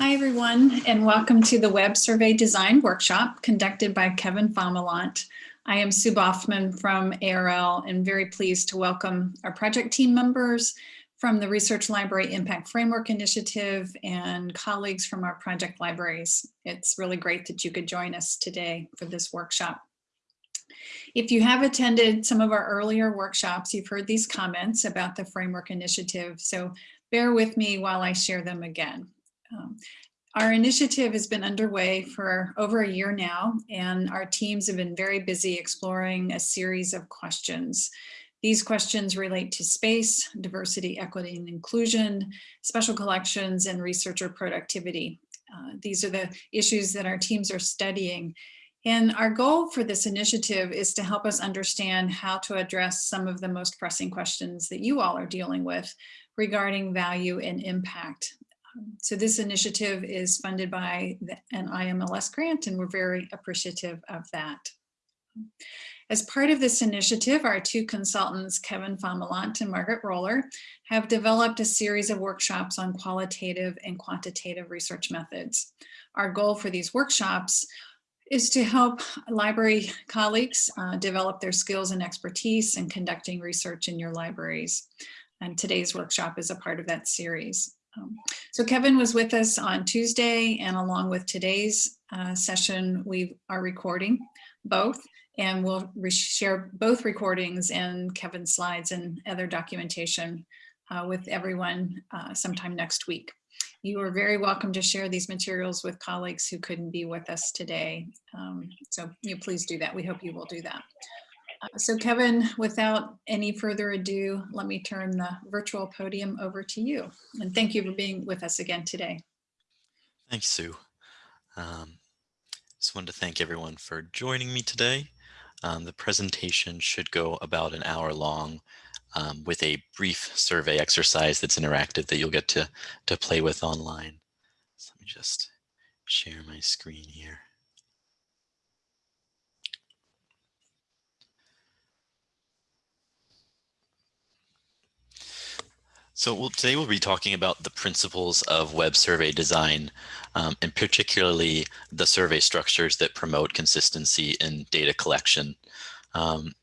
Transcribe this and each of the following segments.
Hi, everyone, and welcome to the Web Survey Design Workshop conducted by Kevin Fomalont. I am Sue Baughman from ARL and very pleased to welcome our project team members from the Research Library Impact Framework Initiative and colleagues from our project libraries. It's really great that you could join us today for this workshop. If you have attended some of our earlier workshops, you've heard these comments about the Framework Initiative, so bear with me while I share them again. Um, our initiative has been underway for over a year now, and our teams have been very busy exploring a series of questions. These questions relate to space, diversity, equity, and inclusion, special collections, and researcher productivity. Uh, these are the issues that our teams are studying. And our goal for this initiative is to help us understand how to address some of the most pressing questions that you all are dealing with regarding value and impact so this initiative is funded by an IMLS grant and we're very appreciative of that. As part of this initiative, our two consultants, Kevin Fomalont and Margaret Roller, have developed a series of workshops on qualitative and quantitative research methods. Our goal for these workshops is to help library colleagues uh, develop their skills and expertise in conducting research in your libraries. And today's workshop is a part of that series. Um, so Kevin was with us on Tuesday and along with today's uh, session, we are recording both and we'll share both recordings and Kevin's slides and other documentation uh, with everyone uh, sometime next week. You are very welcome to share these materials with colleagues who couldn't be with us today. Um, so you please do that. We hope you will do that. So Kevin, without any further ado, let me turn the virtual podium over to you. And thank you for being with us again today. Thanks, Sue. Um, just wanted to thank everyone for joining me today. Um, the presentation should go about an hour long um, with a brief survey exercise that's interactive that you'll get to, to play with online. So let me just share my screen here. So we'll, today we'll be talking about the principles of web survey design, um, and particularly the survey structures that promote consistency in data collection. Um,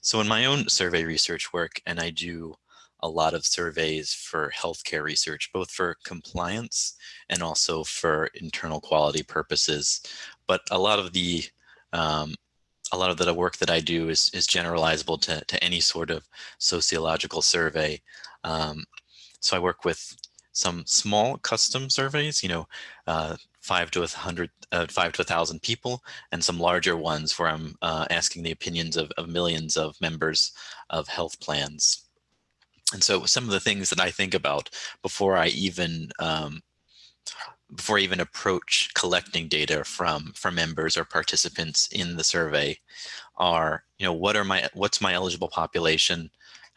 so in my own survey research work, and I do a lot of surveys for healthcare research, both for compliance and also for internal quality purposes. But a lot of the um, a lot of the work that I do is, is generalizable to, to any sort of sociological survey. Um, so I work with some small custom surveys, you know, uh, five to a hundred, uh, five to a thousand people, and some larger ones where I'm uh, asking the opinions of, of millions of members of health plans. And so some of the things that I think about before I even um, before I even approach collecting data from from members or participants in the survey are, you know, what are my what's my eligible population?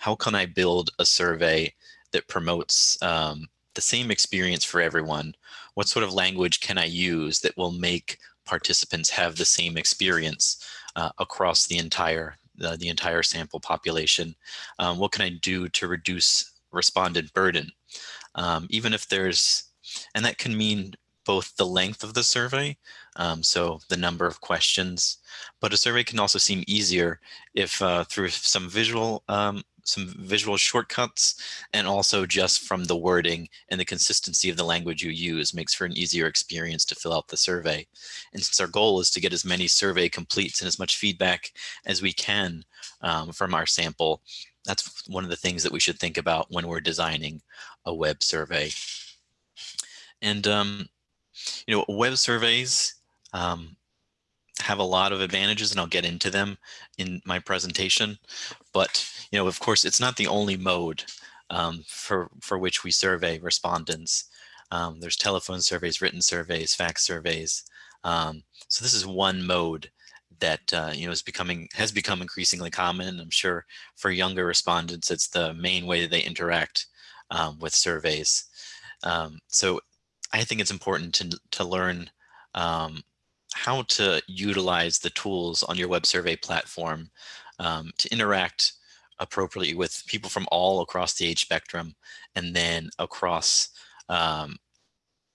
how can I build a survey that promotes um, the same experience for everyone? What sort of language can I use that will make participants have the same experience uh, across the entire uh, the entire sample population? Um, what can I do to reduce respondent burden? Um, even if there's, and that can mean both the length of the survey, um, so the number of questions, but a survey can also seem easier if uh, through some visual um, some visual shortcuts and also just from the wording and the consistency of the language you use makes for an easier experience to fill out the survey. And since our goal is to get as many survey completes and as much feedback as we can um, from our sample, that's one of the things that we should think about when we're designing a web survey. And, um, you know, web surveys, um, have a lot of advantages and I'll get into them in my presentation. But, you know, of course, it's not the only mode um, for, for which we survey respondents. Um, there's telephone surveys, written surveys, fax surveys. Um, so this is one mode that uh, you know is becoming has become increasingly common. I'm sure for younger respondents, it's the main way that they interact um, with surveys. Um, so I think it's important to to learn um, how to utilize the tools on your web survey platform um, to interact appropriately with people from all across the age spectrum and then across um,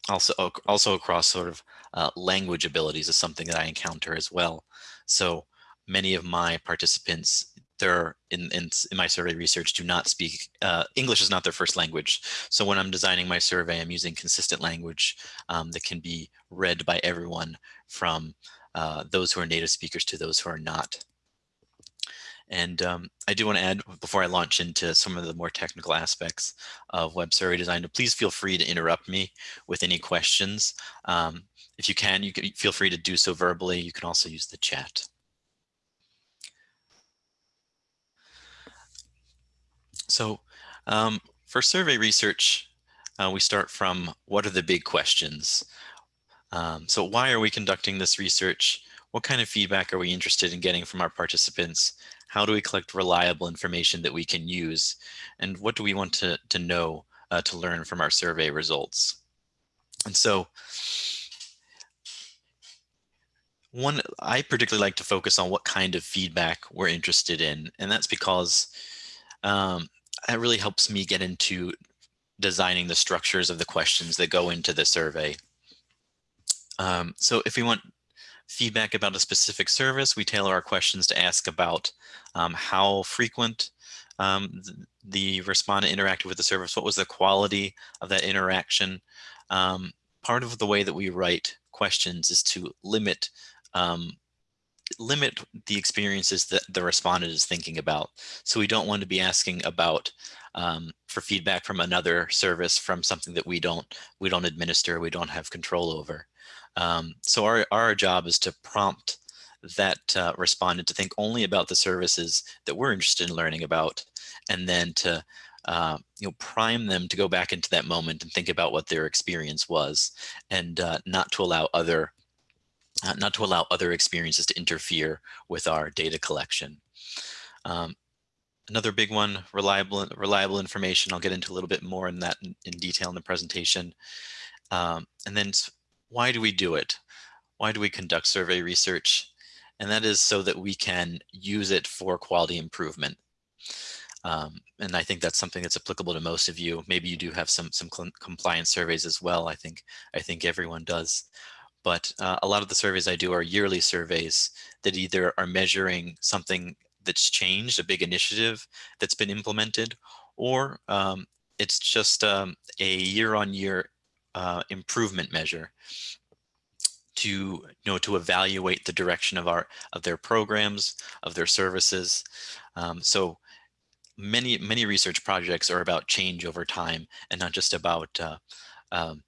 also also across sort of uh, language abilities is something that I encounter as well. So many of my participants they're in, in, in, my survey research do not speak, uh, English is not their first language. So when I'm designing my survey, I'm using consistent language um, that can be read by everyone from uh, those who are native speakers to those who are not. And um, I do want to add, before I launch into some of the more technical aspects of web survey design, to please feel free to interrupt me with any questions. Um, if you can, you can feel free to do so verbally. You can also use the chat. So um, for survey research, uh, we start from what are the big questions? Um, so why are we conducting this research? What kind of feedback are we interested in getting from our participants? How do we collect reliable information that we can use? And what do we want to, to know uh, to learn from our survey results? And so one, I particularly like to focus on what kind of feedback we're interested in. And that's because um, it really helps me get into designing the structures of the questions that go into the survey. Um, so if we want feedback about a specific service, we tailor our questions to ask about um, how frequent um, the, respondent interacted with the service, what was the quality of that interaction. Um, part of the way that we write questions is to limit um, limit the experiences that the respondent is thinking about. So we don't want to be asking about um, for feedback from another service from something that we don't we don't administer, we don't have control over. Um, so our, our job is to prompt that uh, respondent to think only about the services that we're interested in learning about, and then to uh, you know, prime them to go back into that moment and think about what their experience was, and uh, not to allow other uh, not to allow other experiences to interfere with our data collection. Um, another big one, reliable reliable information. I'll get into a little bit more in that in, in detail in the presentation. Um, and then why do we do it? Why do we conduct survey research? And that is so that we can use it for quality improvement. Um, and I think that's something that's applicable to most of you. Maybe you do have some some compliance surveys as well. I think I think everyone does. But uh, a lot of the surveys I do are yearly surveys that either are measuring something that's changed, a big initiative that's been implemented, or um, it's just um, a year-on-year uh, improvement measure to you know to evaluate the direction of our of their programs of their services. Um, so many many research projects are about change over time and not just about uh, um,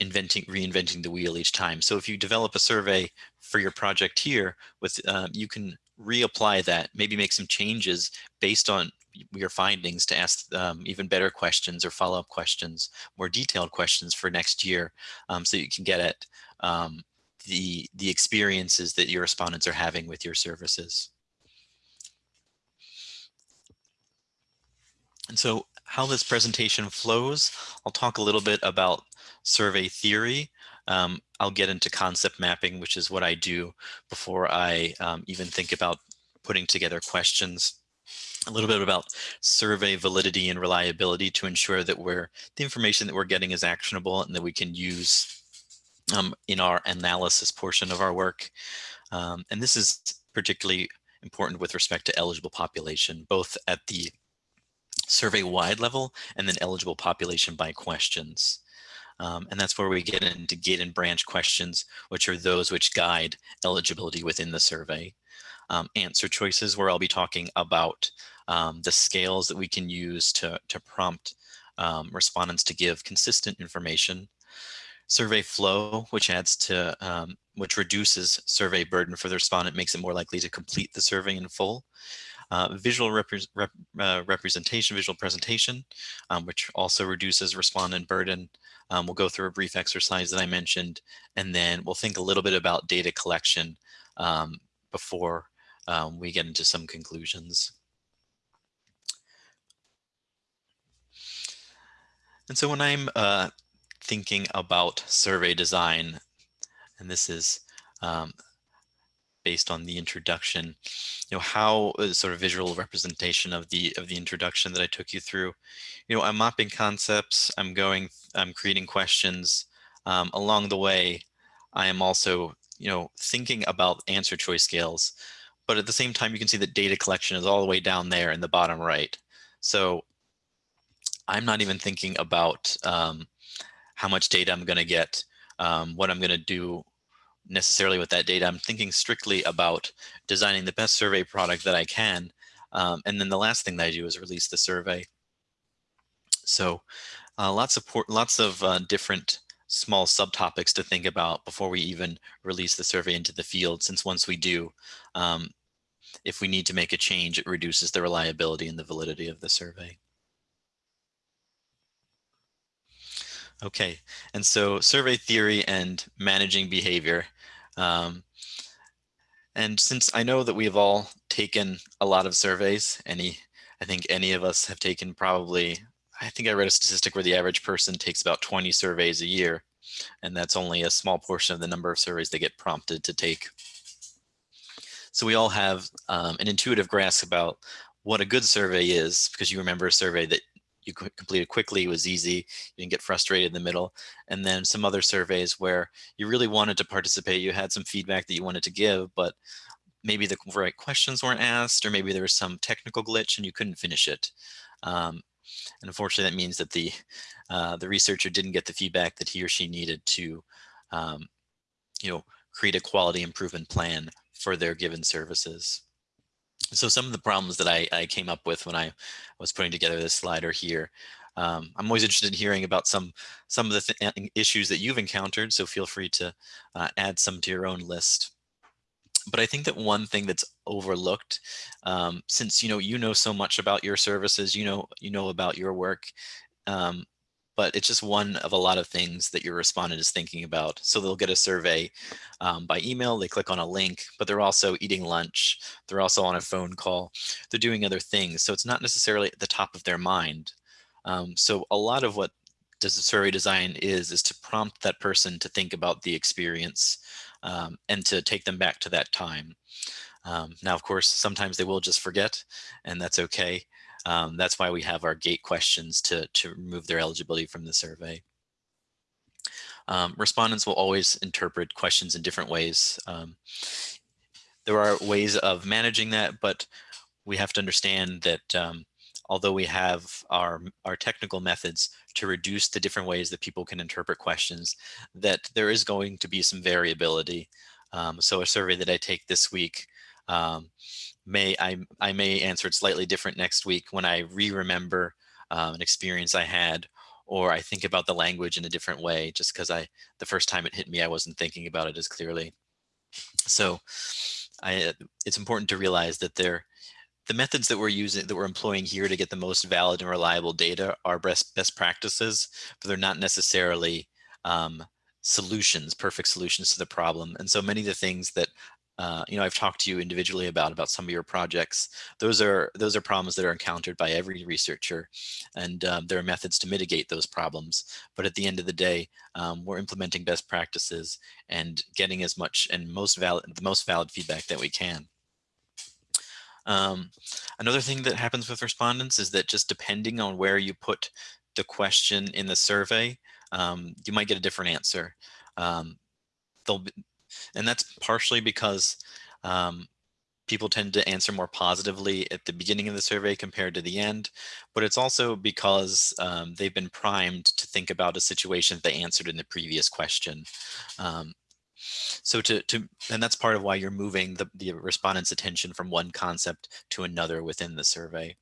inventing reinventing the wheel each time so if you develop a survey for your project here with uh, you can reapply that maybe make some changes based on your findings to ask um, even better questions or follow-up questions, more detailed questions for next year um, so you can get at um, the, the experiences that your respondents are having with your services. And so how this presentation flows, I'll talk a little bit about survey theory. Um, I'll get into concept mapping, which is what I do before I um, even think about putting together questions a little bit about survey validity and reliability to ensure that we're the information that we're getting is actionable and that we can use um, in our analysis portion of our work. Um, and this is particularly important with respect to eligible population, both at the survey wide level and then eligible population by questions. Um, and that's where we get into gate and branch questions, which are those which guide eligibility within the survey. Um, answer choices, where I'll be talking about um, the scales that we can use to, to prompt um, respondents to give consistent information. Survey flow, which adds to, um, which reduces survey burden for the respondent, makes it more likely to complete the survey in full. Uh, visual repre rep uh, representation, visual presentation, um, which also reduces respondent burden. Um, we'll go through a brief exercise that I mentioned, and then we'll think a little bit about data collection um, before um, we get into some conclusions. And so when I'm uh, thinking about survey design, and this is um, based on the introduction, you know, how uh, sort of visual representation of the of the introduction that I took you through. You know, I'm mapping concepts, I'm going, I'm creating questions, um, along the way, I am also, you know, thinking about answer choice scales, but at the same time, you can see that data collection is all the way down there in the bottom right. So I'm not even thinking about um, how much data I'm going to get, um, what I'm going to do necessarily with that data. I'm thinking strictly about designing the best survey product that I can. Um, and then the last thing that I do is release the survey. So uh, lots of lots of uh, different small subtopics to think about before we even release the survey into the field, since once we do, um, if we need to make a change, it reduces the reliability and the validity of the survey. Okay, and so survey theory and managing behavior. Um, and since I know that we've all taken a lot of surveys, any, I think any of us have taken probably I think I read a statistic where the average person takes about 20 surveys a year, and that's only a small portion of the number of surveys they get prompted to take. So we all have um, an intuitive grasp about what a good survey is, because you remember a survey that you completed quickly, it was easy, you didn't get frustrated in the middle, and then some other surveys where you really wanted to participate, you had some feedback that you wanted to give, but maybe the right questions weren't asked, or maybe there was some technical glitch and you couldn't finish it. Um, and unfortunately, that means that the, uh, the researcher didn't get the feedback that he or she needed to, um, you know, create a quality improvement plan for their given services. So some of the problems that I, I came up with when I was putting together this slide here. Um, I'm always interested in hearing about some some of the th issues that you've encountered, so feel free to uh, add some to your own list but I think that one thing that's overlooked, um, since you know you know so much about your services, you know you know about your work, um, but it's just one of a lot of things that your respondent is thinking about. So they'll get a survey um, by email, they click on a link, but they're also eating lunch, they're also on a phone call, they're doing other things. So it's not necessarily at the top of their mind. Um, so a lot of what does the survey design is, is to prompt that person to think about the experience um, and to take them back to that time. Um, now, of course, sometimes they will just forget, and that's okay. Um, that's why we have our gate questions to, to remove their eligibility from the survey. Um, respondents will always interpret questions in different ways. Um, there are ways of managing that, but we have to understand that um, although we have our, our technical methods to reduce the different ways that people can interpret questions, that there is going to be some variability. Um, so a survey that I take this week, um, may I, I may answer it slightly different next week when I re-remember um, an experience I had or I think about the language in a different way just because I the first time it hit me I wasn't thinking about it as clearly. So I, it's important to realize that there the methods that we're using, that we're employing here to get the most valid and reliable data are best, best practices, but they're not necessarily um, solutions, perfect solutions to the problem. And so many of the things that uh, you know, I've talked to you individually about about some of your projects. Those are those are problems that are encountered by every researcher, and um, there are methods to mitigate those problems. But at the end of the day, um, we're implementing best practices and getting as much and most valid the most valid feedback that we can. Um, another thing that happens with respondents is that just depending on where you put the question in the survey, um, you might get a different answer. Um, they'll be, and that's partially because um, people tend to answer more positively at the beginning of the survey compared to the end, but it's also because um, they've been primed to think about a situation that they answered in the previous question. Um, so to, to and that's part of why you're moving the, the respondent's attention from one concept to another within the survey.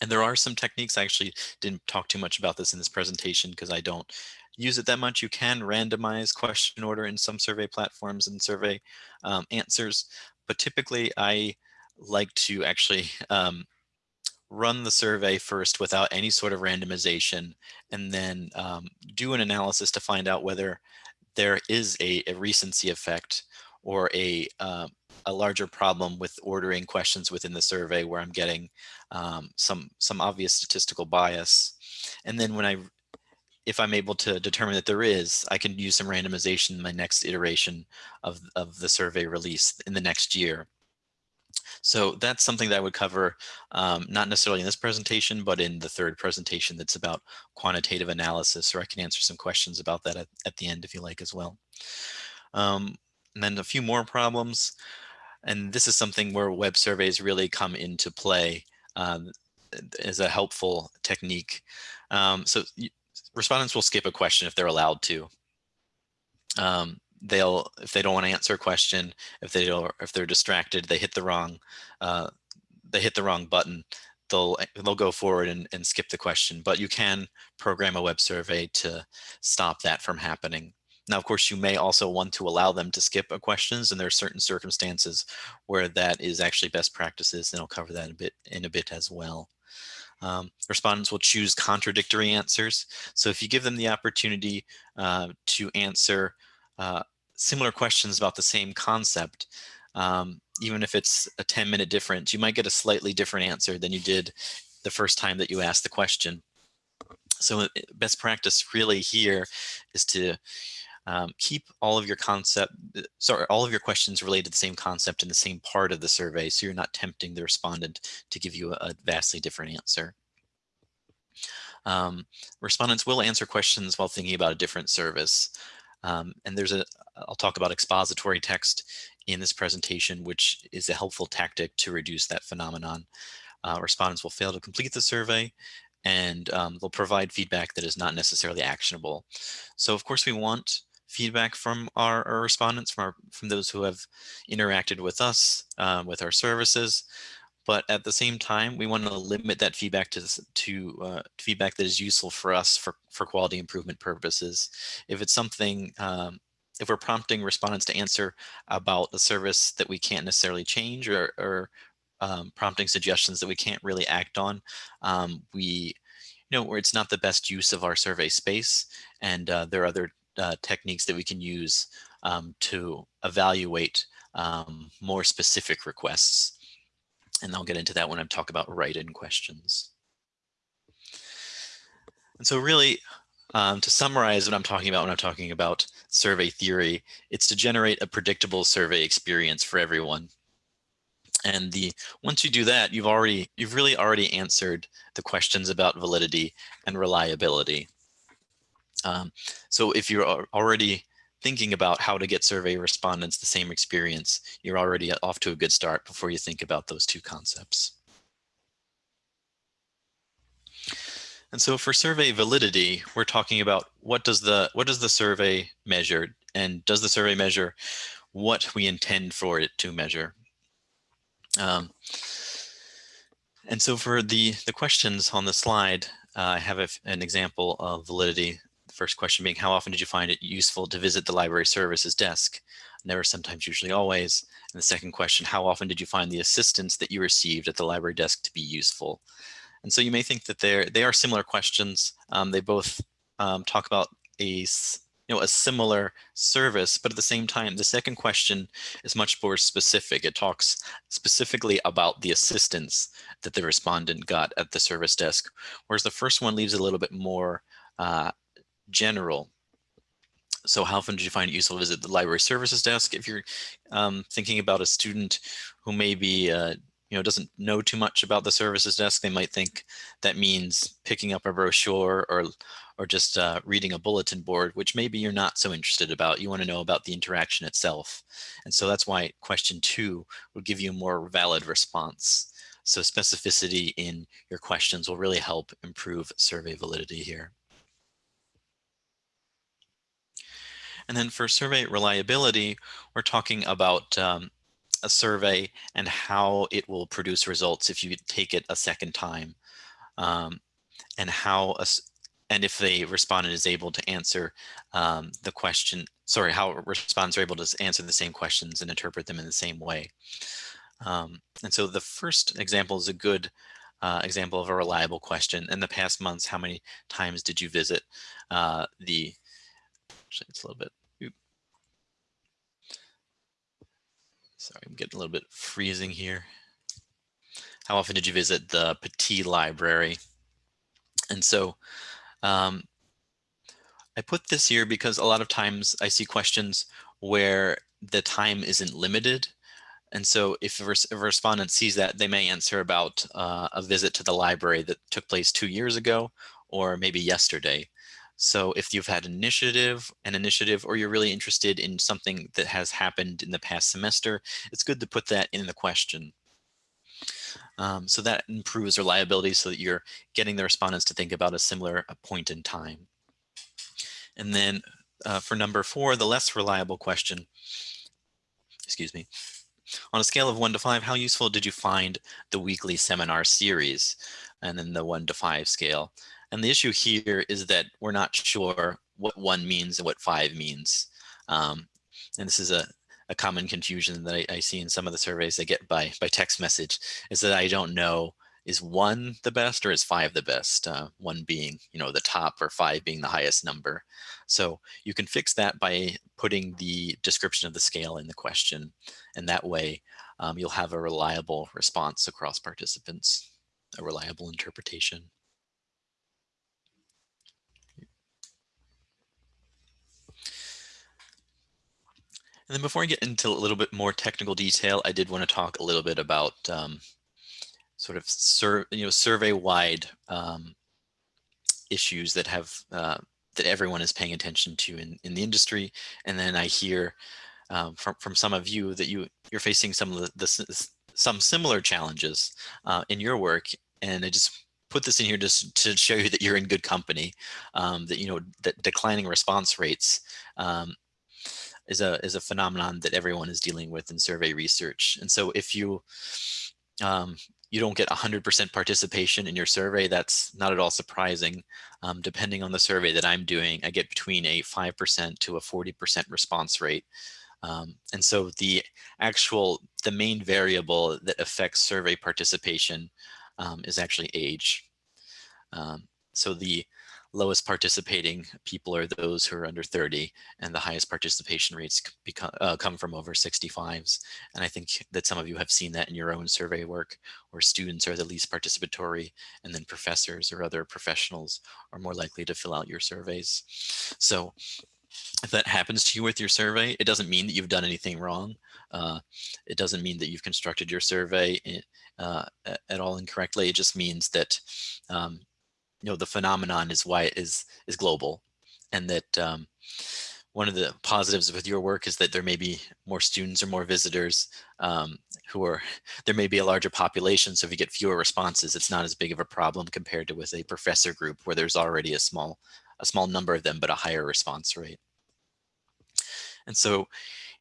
And there are some techniques, I actually didn't talk too much about this in this presentation because I don't use it that much. You can randomize question order in some survey platforms and survey um, answers, but typically I like to actually um, run the survey first without any sort of randomization and then um, do an analysis to find out whether there is a, a recency effect or a, uh, a larger problem with ordering questions within the survey where I'm getting um, some, some obvious statistical bias. And then when I, if I'm able to determine that there is, I can use some randomization in my next iteration of, of the survey release in the next year. So that's something that I would cover, um, not necessarily in this presentation, but in the third presentation that's about quantitative analysis, or I can answer some questions about that at, at the end if you like as well. Um, and then a few more problems. And this is something where web surveys really come into play um, as a helpful technique. Um, so respondents will skip a question if they're allowed to. Um, they'll if they don't want to answer a question if they don't if they're distracted they hit the wrong uh, they hit the wrong button they'll they'll go forward and, and skip the question. But you can program a web survey to stop that from happening. Now of course you may also want to allow them to skip a questions and there are certain circumstances where that is actually best practices and I'll cover that a bit in a bit as well um, respondents will choose contradictory answers. So if you give them the opportunity uh, to answer uh, similar questions about the same concept, um, even if it's a 10 minute difference, you might get a slightly different answer than you did the first time that you asked the question. So uh, best practice really here is to um, keep all of your concept, uh, sorry, all of your questions related to the same concept in the same part of the survey. So you're not tempting the respondent to give you a, a vastly different answer. Um, respondents will answer questions while thinking about a different service. Um, and there's a, I'll talk about expository text in this presentation, which is a helpful tactic to reduce that phenomenon. Uh, respondents will fail to complete the survey and um, they'll provide feedback that is not necessarily actionable. So of course we want feedback from our, our respondents, from, our, from those who have interacted with us, uh, with our services. But at the same time, we want to limit that feedback to, to uh, feedback that is useful for us for, for quality improvement purposes. If it's something, um, if we're prompting respondents to answer about a service that we can't necessarily change or, or um, prompting suggestions that we can't really act on, um, we, you know, it's not the best use of our survey space. And uh, there are other uh, techniques that we can use um, to evaluate um, more specific requests. And I'll get into that when I talk about write-in questions. And so really, um, to summarize what I'm talking about when I'm talking about survey theory, it's to generate a predictable survey experience for everyone. And the once you do that, you've already you've really already answered the questions about validity and reliability. Um, so if you're already thinking about how to get survey respondents the same experience, you're already off to a good start before you think about those two concepts. And so for survey validity, we're talking about what does the what does the survey measure and does the survey measure what we intend for it to measure? Um, and so for the, the questions on the slide, uh, I have a, an example of validity First question being, how often did you find it useful to visit the library services desk? Never, sometimes, usually, always. And the second question, how often did you find the assistance that you received at the library desk to be useful? And so you may think that they're, they are similar questions. Um, they both um, talk about a you know, a similar service, but at the same time, the second question is much more specific. It talks specifically about the assistance that the respondent got at the service desk, whereas the first one leaves a little bit more uh, general. So how often did you find it useful to visit the library services desk? If you're um, thinking about a student who maybe uh, you know doesn't know too much about the services desk, they might think that means picking up a brochure or or just uh, reading a bulletin board, which maybe you're not so interested about. You want to know about the interaction itself. And so that's why question two will give you a more valid response. So specificity in your questions will really help improve survey validity here. And then for survey reliability, we're talking about um, a survey and how it will produce results if you take it a second time. Um, and how a, and if the respondent is able to answer um, the question, sorry, how respondents are able to answer the same questions and interpret them in the same way. Um, and so the first example is a good uh, example of a reliable question. In the past months, how many times did you visit uh, the Actually, it's a little bit. Sorry, I'm getting a little bit freezing here. How often did you visit the Petit Library? And so um, I put this here because a lot of times I see questions where the time isn't limited. And so if a, res if a respondent sees that, they may answer about uh, a visit to the library that took place two years ago or maybe yesterday. So if you've had an initiative, an initiative, or you're really interested in something that has happened in the past semester, it's good to put that in the question. Um, so that improves reliability so that you're getting the respondents to think about a similar point in time. And then uh, for number four, the less reliable question, excuse me, on a scale of one to five, how useful did you find the weekly seminar series? And then the one to five scale. And the issue here is that we're not sure what one means and what five means. Um, and this is a, a common confusion that I, I, see in some of the surveys I get by, by text message is that I don't know is one the best or is five the best? Uh, one being, you know, the top or five being the highest number. So you can fix that by putting the description of the scale in the question. And that way um, you'll have a reliable response across participants, a reliable interpretation. And then before I get into a little bit more technical detail, I did want to talk a little bit about um, sort of sur you know survey wide um, issues that have uh, that everyone is paying attention to in, in the industry. And then I hear um, from, from some of you that you you're facing some of the, the some similar challenges uh, in your work. And I just put this in here just to show you that you're in good company, um, that, you know, that declining response rates um, is a is a phenomenon that everyone is dealing with in survey research. And so if you um, you don't get 100% participation in your survey, that's not at all surprising. Um, depending on the survey that I'm doing, I get between a 5% to a 40% response rate. Um, and so the actual, the main variable that affects survey participation um, is actually age. Um, so the lowest participating people are those who are under 30 and the highest participation rates become, uh, come from over 65s. And I think that some of you have seen that in your own survey work where students are the least participatory and then professors or other professionals are more likely to fill out your surveys. So if that happens to you with your survey, it doesn't mean that you've done anything wrong. Uh, it doesn't mean that you've constructed your survey in, uh, at all incorrectly. It just means that um, you know, the phenomenon is why it is, is global and that um, one of the positives with your work is that there may be more students or more visitors um, who are, there may be a larger population. So if you get fewer responses, it's not as big of a problem compared to with a professor group where there's already a small, a small number of them, but a higher response rate. And so,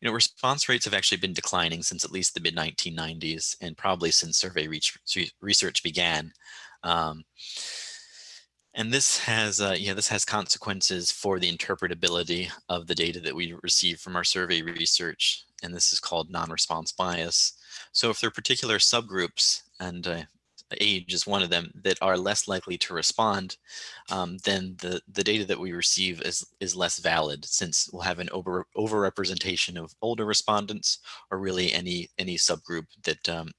you know, response rates have actually been declining since at least the mid 1990s and probably since survey research began. Um, and this has, uh, yeah, this has consequences for the interpretability of the data that we receive from our survey research. And this is called non-response bias. So if there are particular subgroups, and uh, age is one of them, that are less likely to respond, um, then the, the data that we receive is, is less valid since we'll have an over overrepresentation of older respondents or really any, any subgroup that um,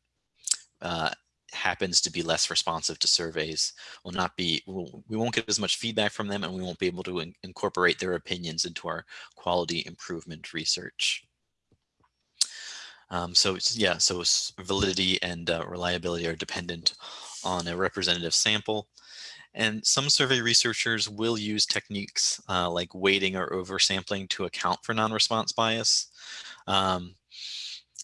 uh, happens to be less responsive to surveys will not be we'll, we won't get as much feedback from them and we won't be able to in, incorporate their opinions into our quality improvement research. Um, so yeah so validity and uh, reliability are dependent on a representative sample. And some survey researchers will use techniques uh, like weighting or oversampling to account for non-response bias. Um,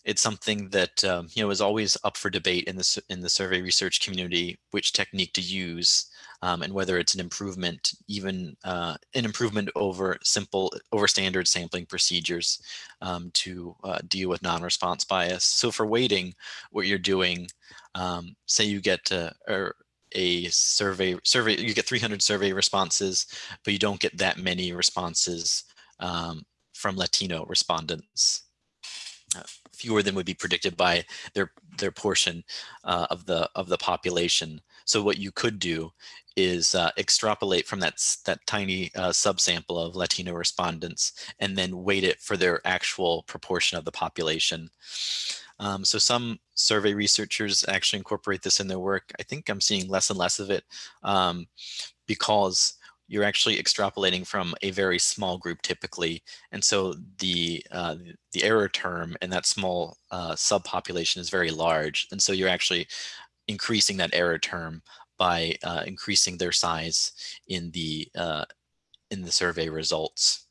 it's something that um, you know is always up for debate in the in the survey research community which technique to use um, and whether it's an improvement even uh, an improvement over simple over standard sampling procedures um, to uh, deal with non-response bias. So for weighting, what you're doing, um, say you get uh, a survey survey you get 300 survey responses, but you don't get that many responses um, from Latino respondents. Uh, fewer than would be predicted by their their portion uh, of the of the population. So what you could do is uh, extrapolate from that that tiny uh, subsample of Latino respondents and then weight it for their actual proportion of the population. Um, so some survey researchers actually incorporate this in their work. I think I'm seeing less and less of it um, because you're actually extrapolating from a very small group typically. And so the, uh, the error term in that small uh, subpopulation is very large. And so you're actually increasing that error term by uh, increasing their size in the, uh, in the survey results.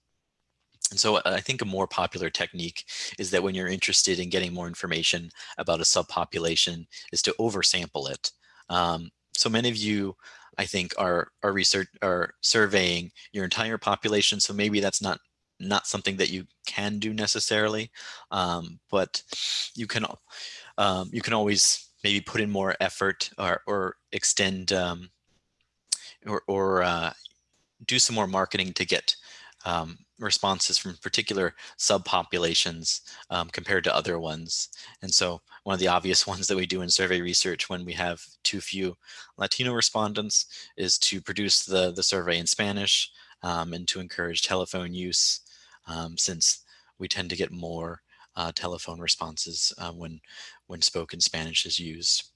And so I think a more popular technique is that when you're interested in getting more information about a subpopulation is to oversample it. Um, so many of you, I think, are, are research are surveying your entire population. So maybe that's not not something that you can do necessarily, um, but you can um, you can always maybe put in more effort or, or extend um, or, or uh, do some more marketing to get um, responses from particular subpopulations um, compared to other ones. And so one of the obvious ones that we do in survey research when we have too few Latino respondents is to produce the, the survey in Spanish um, and to encourage telephone use um, since we tend to get more uh, telephone responses uh, when, when spoken Spanish is used.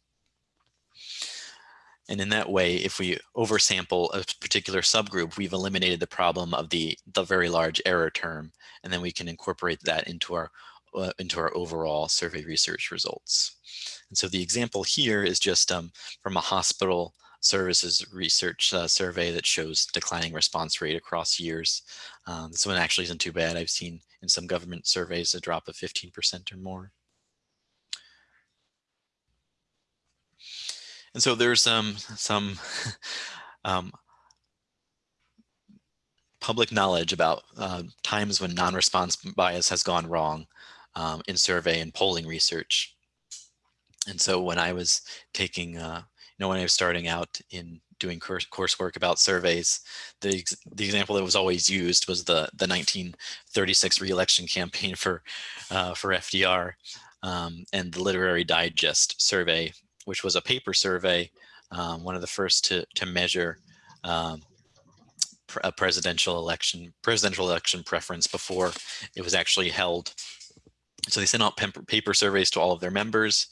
And in that way, if we oversample a particular subgroup, we've eliminated the problem of the, the very large error term, and then we can incorporate that into our, uh, into our overall survey research results. And so the example here is just um, from a hospital services research uh, survey that shows declining response rate across years. Um, this one actually isn't too bad. I've seen in some government surveys a drop of 15% or more. And so there's um, some um, public knowledge about uh, times when non-response bias has gone wrong um, in survey and polling research. And so when I was taking, uh, you know, when I was starting out in doing course coursework about surveys, the the example that was always used was the the 1936 reelection campaign for uh, for FDR um, and the Literary Digest survey which was a paper survey, um, one of the first to, to measure um, a presidential election, presidential election preference before it was actually held. So they sent out paper surveys to all of their members,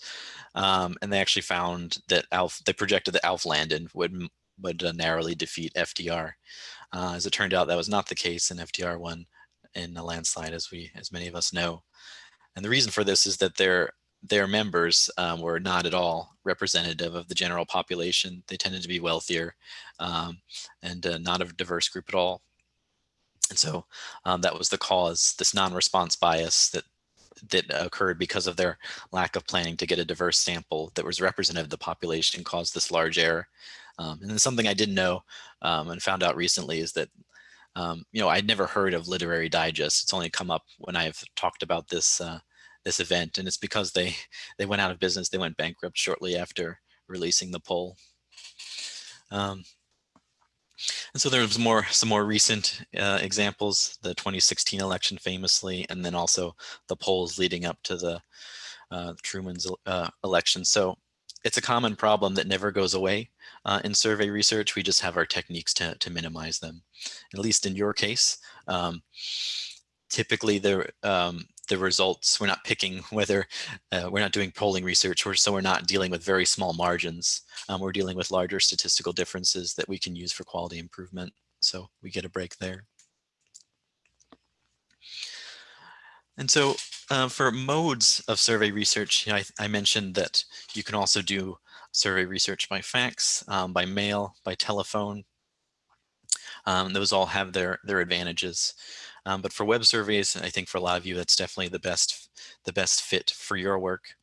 um, and they actually found that Alf, they projected that Alf Landon would would uh, narrowly defeat FDR. Uh, as it turned out, that was not the case, and FDR won in a landslide, as we, as many of us know. And the reason for this is that there their members um, were not at all representative of the general population. They tended to be wealthier um, and uh, not a diverse group at all. And so um, that was the cause, this non-response bias that that occurred because of their lack of planning to get a diverse sample that was representative of the population caused this large error. Um, and then something I didn't know um, and found out recently is that um, you know, I'd never heard of Literary Digest. It's only come up when I've talked about this uh, this event, and it's because they they went out of business. They went bankrupt shortly after releasing the poll. Um, and so there's more some more recent uh, examples, the 2016 election famously, and then also the polls leading up to the uh, Truman's uh, election. So it's a common problem that never goes away uh, in survey research. We just have our techniques to, to minimize them. At least in your case, um, typically there um, the results. We're not picking whether uh, we're not doing polling research, or so we're not dealing with very small margins. Um, we're dealing with larger statistical differences that we can use for quality improvement. So we get a break there. And so uh, for modes of survey research, you know, I, I, mentioned that you can also do survey research by fax, um, by mail, by telephone. Um, those all have their, their advantages. Um, but for web surveys, I think for a lot of you, that's definitely the best, the best fit for your work.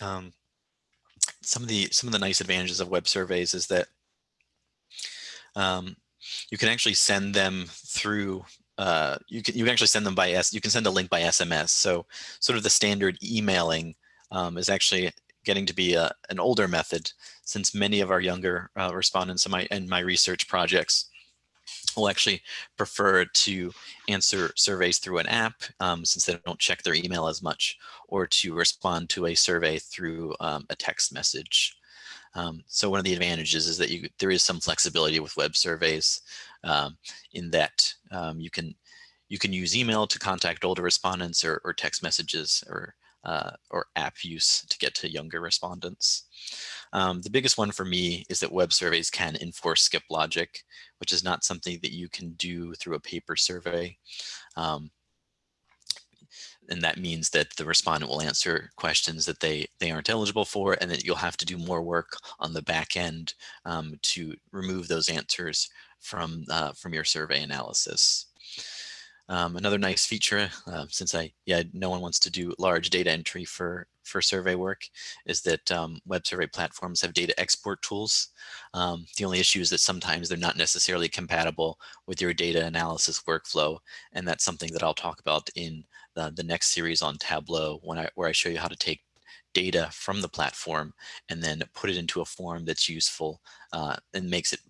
Um, some of the some of the nice advantages of web surveys is that um, you can actually send them through uh, you can you can actually send them by S you can send a link by SMS. So sort of the standard emailing um, is actually getting to be a, an older method since many of our younger uh, respondents in my in my research projects will actually prefer to answer surveys through an app um, since they don't check their email as much or to respond to a survey through um, a text message. Um, so one of the advantages is that you, there is some flexibility with web surveys um, in that um, you can you can use email to contact older respondents or, or text messages or uh, or app use to get to younger respondents. Um, the biggest one for me is that web surveys can enforce skip logic, which is not something that you can do through a paper survey. Um, and that means that the respondent will answer questions that they they aren't eligible for and that you'll have to do more work on the back end um, to remove those answers from uh, from your survey analysis. Um, another nice feature, uh, since I yeah no one wants to do large data entry for for survey work, is that um, web survey platforms have data export tools. Um, the only issue is that sometimes they're not necessarily compatible with your data analysis workflow, and that's something that I'll talk about in the, the next series on Tableau when I where I show you how to take data from the platform and then put it into a form that's useful uh, and makes it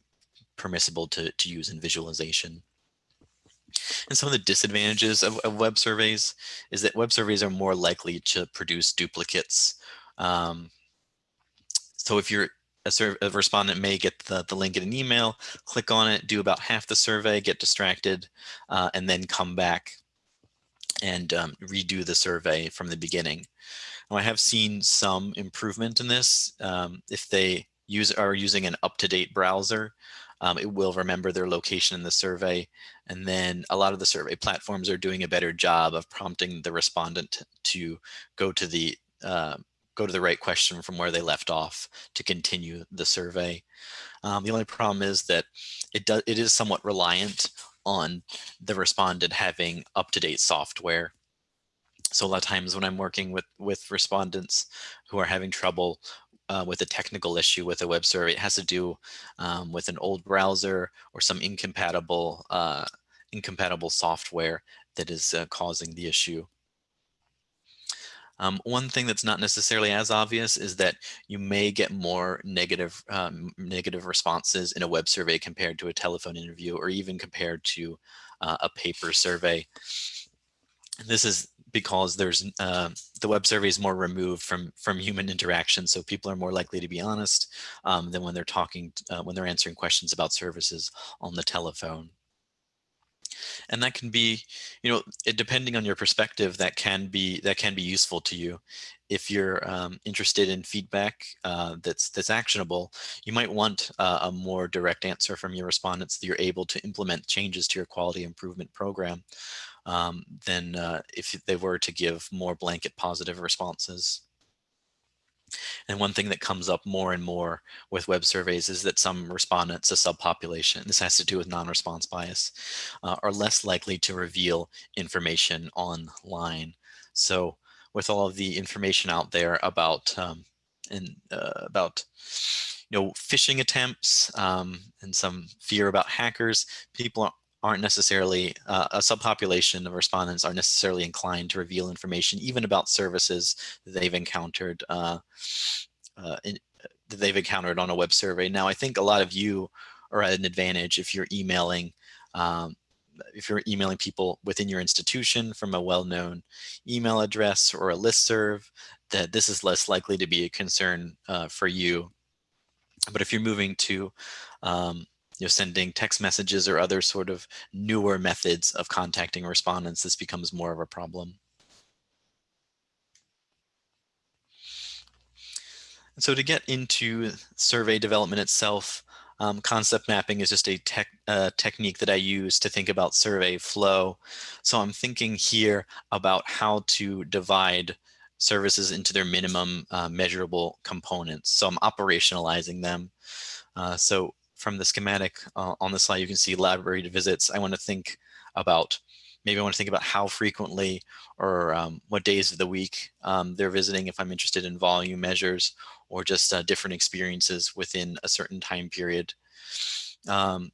permissible to, to use in visualization. And some of the disadvantages of, of, web surveys is that web surveys are more likely to produce duplicates. Um, so if you're a, a, respondent may get the, the link in an email, click on it, do about half the survey, get distracted, uh, and then come back and um, redo the survey from the beginning. Now, I have seen some improvement in this. Um, if they use are using an up-to-date browser, um, it will remember their location in the survey. And then a lot of the survey platforms are doing a better job of prompting the respondent to go to the uh, go to the right question from where they left off to continue the survey. Um, the only problem is that it does it is somewhat reliant on the respondent having up-to-date software. So a lot of times when I'm working with with respondents who are having trouble uh, with a technical issue with a web survey. It has to do um, with an old browser or some incompatible uh, incompatible software that is uh, causing the issue. Um, one thing that's not necessarily as obvious is that you may get more negative um, negative responses in a web survey compared to a telephone interview or even compared to uh, a paper survey. This is because there's uh, the web survey is more removed from from human interaction so people are more likely to be honest um, than when they're talking uh, when they're answering questions about services on the telephone and that can be you know depending on your perspective that can be that can be useful to you if you're um, interested in feedback uh, that's that's actionable you might want uh, a more direct answer from your respondents that you're able to implement changes to your quality improvement program um, than uh, if they were to give more blanket positive responses. And one thing that comes up more and more with web surveys is that some respondents, a subpopulation, this has to do with non-response bias, uh, are less likely to reveal information online. So with all of the information out there about um, and uh, about you know phishing attempts um, and some fear about hackers, people aren't necessarily, uh, a subpopulation of respondents aren't necessarily inclined to reveal information even about services they've encountered uh, uh, in, that they've encountered on a web survey. Now, I think a lot of you are at an advantage if you're emailing um, if you're emailing people within your institution from a well-known email address or a list serve, that this is less likely to be a concern uh, for you. But if you're moving to um, you know, sending text messages or other sort of newer methods of contacting respondents, this becomes more of a problem. And so to get into survey development itself, um, concept mapping is just a tech, uh, technique that I use to think about survey flow. So I'm thinking here about how to divide services into their minimum uh, measurable components. So I'm operationalizing them. Uh, so from the schematic uh, on the slide, you can see library visits. I want to think about, maybe I want to think about how frequently or um, what days of the week um, they're visiting if I'm interested in volume measures or just uh, different experiences within a certain time period. Um,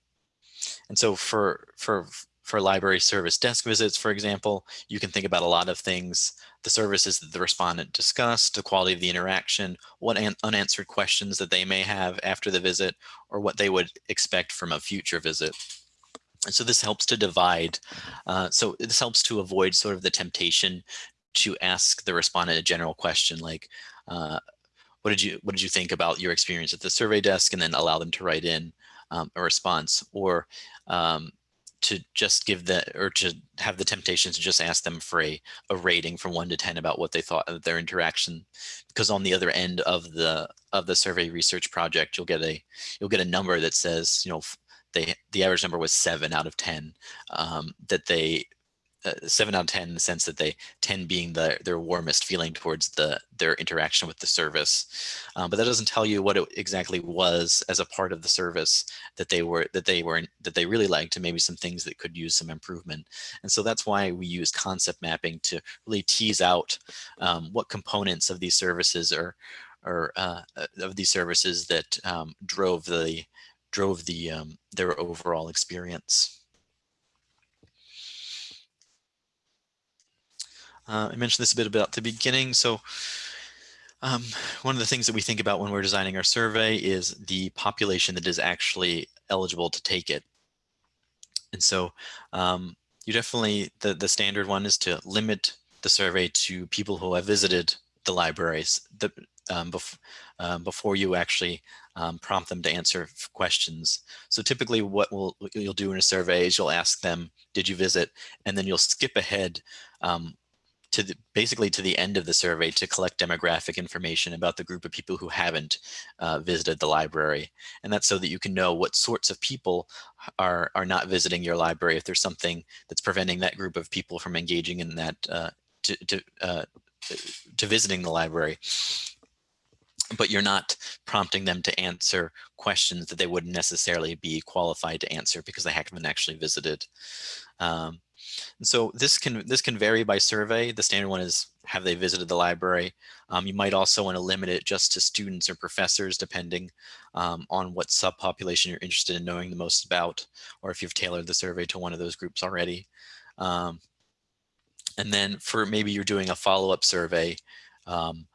and so for, for, for library service desk visits, for example, you can think about a lot of things the services that the respondent discussed, the quality of the interaction, what unanswered questions that they may have after the visit, or what they would expect from a future visit. And so this helps to divide. Uh, so this helps to avoid sort of the temptation to ask the respondent a general question like, uh, what did you what did you think about your experience at the survey desk, and then allow them to write in um, a response, or um, to just give the or to have the temptation to just ask them for a, a rating from one to 10 about what they thought of their interaction. Because on the other end of the of the survey research project, you'll get a you'll get a number that says, you know, they the average number was seven out of 10 um, that they uh, seven out of 10 in the sense that they 10 being the their warmest feeling towards the their interaction with the service um, but that doesn't tell you what it exactly was as a part of the service that they were that they were that they really liked and maybe some things that could use some improvement and so that's why we use concept mapping to really tease out um, what components of these services are or uh, uh, of these services that um, drove the drove the um, their overall experience. Uh, I mentioned this a bit about the beginning. So um, one of the things that we think about when we're designing our survey is the population that is actually eligible to take it. And so um, you definitely, the, the standard one is to limit the survey to people who have visited the libraries the, um, bef um, before you actually um, prompt them to answer questions. So typically what we'll, you'll do in a survey is you'll ask them, did you visit? And then you'll skip ahead um, to the, basically to the end of the survey to collect demographic information about the group of people who haven't uh, visited the library. And that's so that you can know what sorts of people are, are not visiting your library if there's something that's preventing that group of people from engaging in that uh, to, to, uh, to visiting the library but you're not prompting them to answer questions that they wouldn't necessarily be qualified to answer because they haven't actually visited. Um, and so this can this can vary by survey. The standard one is have they visited the library. Um, you might also want to limit it just to students or professors depending um, on what subpopulation you're interested in knowing the most about or if you've tailored the survey to one of those groups already. Um, and then for maybe you're doing a follow-up survey, um,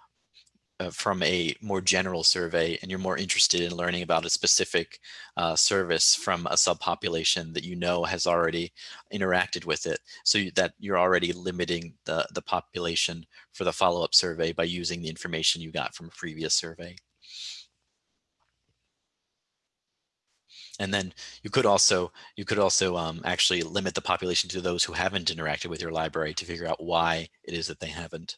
uh, from a more general survey and you're more interested in learning about a specific uh, service from a subpopulation that you know has already interacted with it so that you're already limiting the, the population for the follow-up survey by using the information you got from a previous survey. And then you could also you could also um, actually limit the population to those who haven't interacted with your library to figure out why it is that they haven't.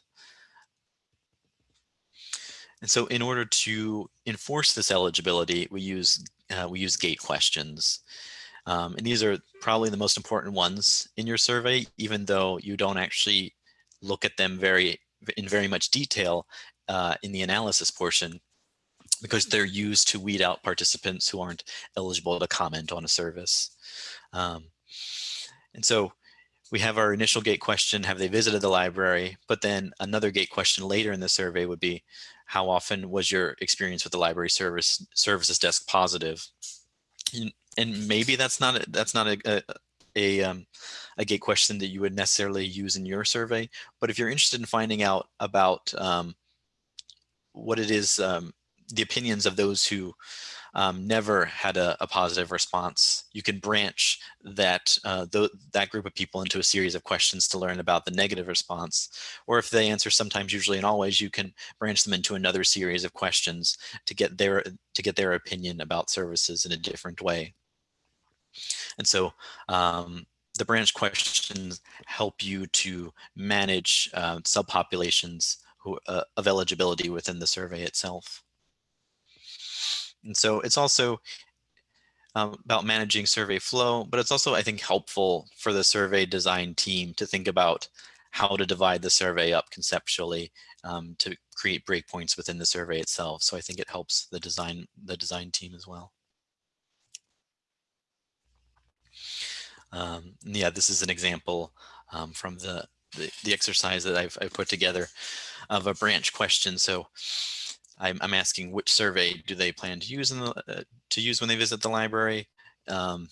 And so in order to enforce this eligibility, we use, uh, we use gate questions. Um, and these are probably the most important ones in your survey, even though you don't actually look at them very in very much detail uh, in the analysis portion because they're used to weed out participants who aren't eligible to comment on a service. Um, and so we have our initial gate question, have they visited the library? But then another gate question later in the survey would be, how often was your experience with the library service services desk positive? And maybe that's not a, that's not a, a, a, um, a gate question that you would necessarily use in your survey. But if you're interested in finding out about um, what it is, um, the opinions of those who um, never had a, a, positive response, you can branch that, uh, th that group of people into a series of questions to learn about the negative response. Or if they answer sometimes, usually and always, you can branch them into another series of questions to get their, to get their opinion about services in a different way. And so um, the branch questions help you to manage uh, subpopulations who, uh, of eligibility within the survey itself. And so it's also um, about managing survey flow, but it's also, I think, helpful for the survey design team to think about how to divide the survey up conceptually um, to create breakpoints within the survey itself. So I think it helps the design, the design team as well. Um, yeah, this is an example um, from the, the, the exercise that I've, I've put together of a branch question. So I'm, I'm asking which survey do they plan to use in the, uh, to use when they visit the library. Um,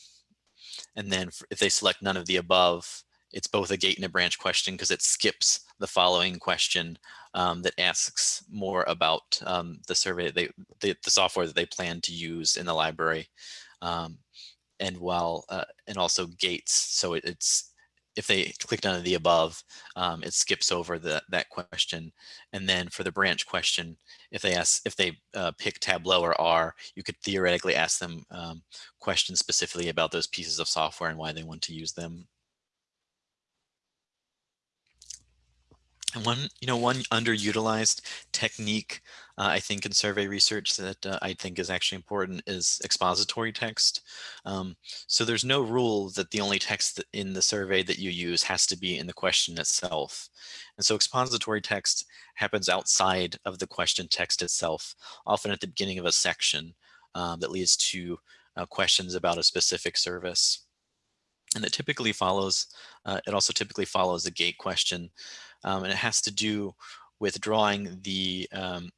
and then if they select none of the above, it's both a gate and a branch question because it skips the following question um, that asks more about um, the survey, they, the, the software that they plan to use in the library. Um, and while, uh, and also gates. So it, it's, if they click of the above, um, it skips over the, that question. And then for the branch question, if they ask, if they uh, pick Tableau or R, you could theoretically ask them um, questions specifically about those pieces of software and why they want to use them. And one, you know, one underutilized technique, uh, I think in survey research that uh, I think is actually important is expository text. Um, so there's no rule that the only text in the survey that you use has to be in the question itself. And so expository text happens outside of the question text itself, often at the beginning of a section um, that leads to uh, questions about a specific service. And it typically follows, uh, it also typically follows a gate question um, and it has to do with drawing the um,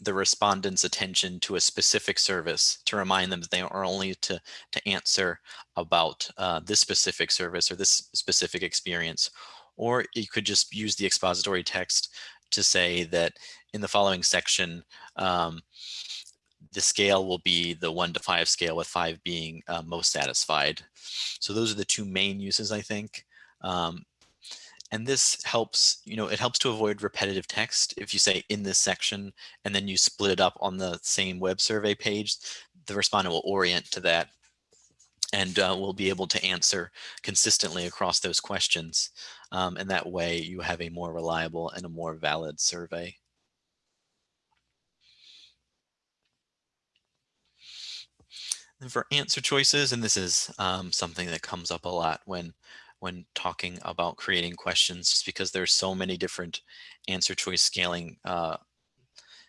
the respondent's attention to a specific service to remind them that they are only to to answer about uh, this specific service or this specific experience. Or you could just use the expository text to say that in the following section um, the scale will be the one to five scale with five being uh, most satisfied. So those are the two main uses I think. Um, and this helps, you know, it helps to avoid repetitive text. If you say in this section and then you split it up on the same web survey page, the respondent will orient to that and uh, will be able to answer consistently across those questions. Um, and that way you have a more reliable and a more valid survey. And for answer choices, and this is um, something that comes up a lot when when talking about creating questions just because there's so many different answer choice scaling uh,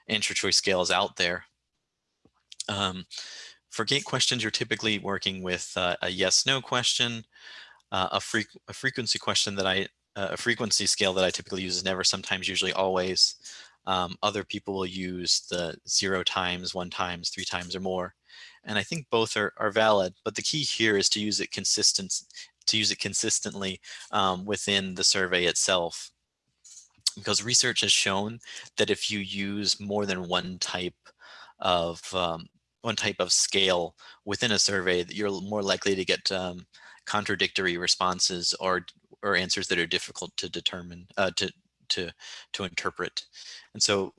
answer choice scales out there. Um, for gate questions, you're typically working with uh, a yes no question, uh, a, fre a frequency question that I uh, a frequency scale that I typically use is never, sometimes, usually, always. Um, other people will use the zero times, one times, three times or more. And I think both are, are valid, but the key here is to use it consistent, to use it consistently um, within the survey itself. Because research has shown that if you use more than one type of um, one type of scale within a survey, that you're more likely to get um, contradictory responses or or answers that are difficult to determine uh, to to to interpret. And so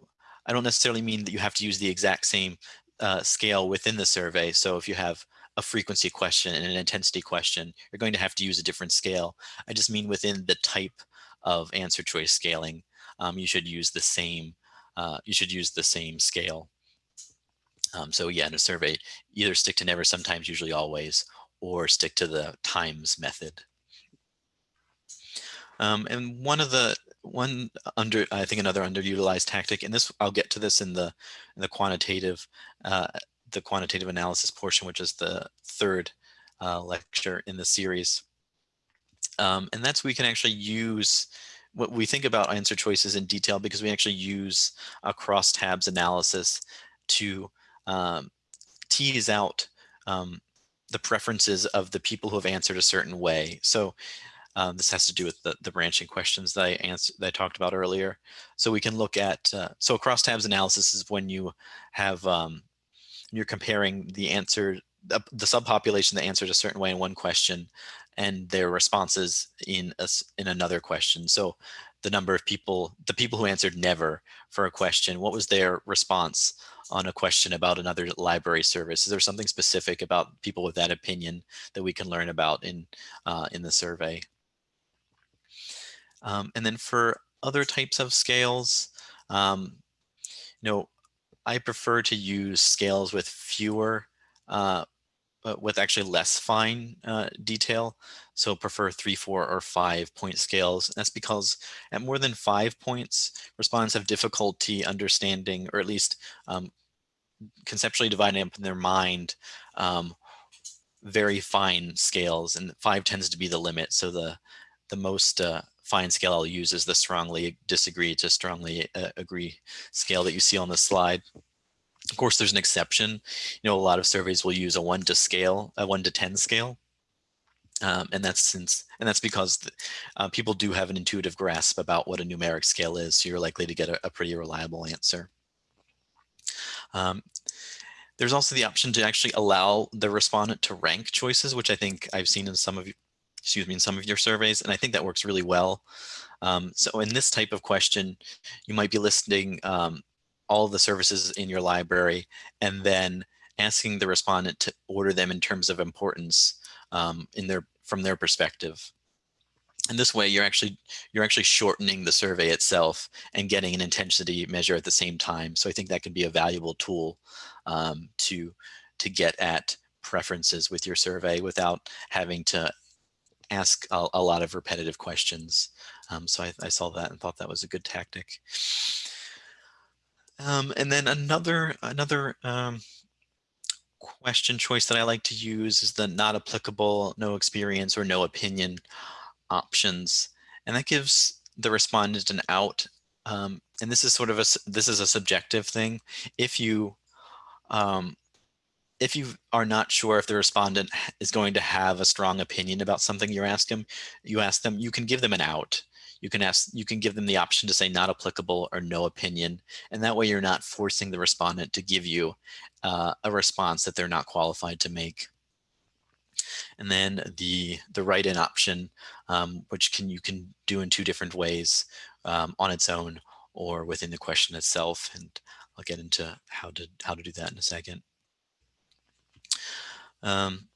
I don't necessarily mean that you have to use the exact same uh, scale within the survey. So if you have a frequency question and an intensity question, you're going to have to use a different scale. I just mean within the type of answer choice scaling, um, you should use the same, uh, you should use the same scale. Um, so yeah, in a survey, either stick to never, sometimes, usually always, or stick to the times method. Um, and one of the one under I think another underutilized tactic, and this I'll get to this in the in the quantitative uh, the quantitative analysis portion, which is the third uh, lecture in the series. Um, and that's we can actually use what we think about answer choices in detail because we actually use a crosstabs analysis to um, tease out um, the preferences of the people who have answered a certain way. So um, this has to do with the, the branching questions that I answered that I talked about earlier. So we can look at uh, so crosstabs analysis is when you have um, you're comparing the answer, the, subpopulation that answered a certain way in one question and their responses in a, in another question. So the number of people, the people who answered never for a question, what was their response on a question about another library service? Is there something specific about people with that opinion that we can learn about in, uh, in the survey? Um, and then for other types of scales, um, you know, I prefer to use scales with fewer, uh, with actually less fine uh, detail. So prefer three, four, or five point scales. That's because at more than five points, respondents have difficulty understanding, or at least um, conceptually dividing up in their mind, um, very fine scales, and five tends to be the limit. So the the most uh, fine scale I'll use is the strongly disagree to strongly uh, agree scale that you see on the slide. Of course, there's an exception. You know, a lot of surveys will use a one to scale, a one to 10 scale. Um, and that's since, and that's because the, uh, people do have an intuitive grasp about what a numeric scale is. So you're likely to get a, a pretty reliable answer. Um, there's also the option to actually allow the respondent to rank choices, which I think I've seen in some of excuse me, in some of your surveys. And I think that works really well. Um, so in this type of question, you might be listing um, all the services in your library and then asking the respondent to order them in terms of importance um, in their from their perspective. And this way you're actually you're actually shortening the survey itself and getting an intensity measure at the same time. So I think that can be a valuable tool um, to to get at preferences with your survey without having to ask a, a lot of repetitive questions. Um, so I, I, saw that and thought that was a good tactic. Um, and then another another um, question choice that I like to use is the not applicable, no experience, or no opinion options. And that gives the respondent an out. Um, and this is sort of a, this is a subjective thing. If you, um, if you are not sure if the respondent is going to have a strong opinion about something you ask them, you ask them, you can give them an out. You can ask, you can give them the option to say not applicable or no opinion. And that way you're not forcing the respondent to give you uh, a response that they're not qualified to make. And then the, the write-in option, um, which can you can do in two different ways um, on its own or within the question itself. And I'll get into how to, how to do that in a second. Um,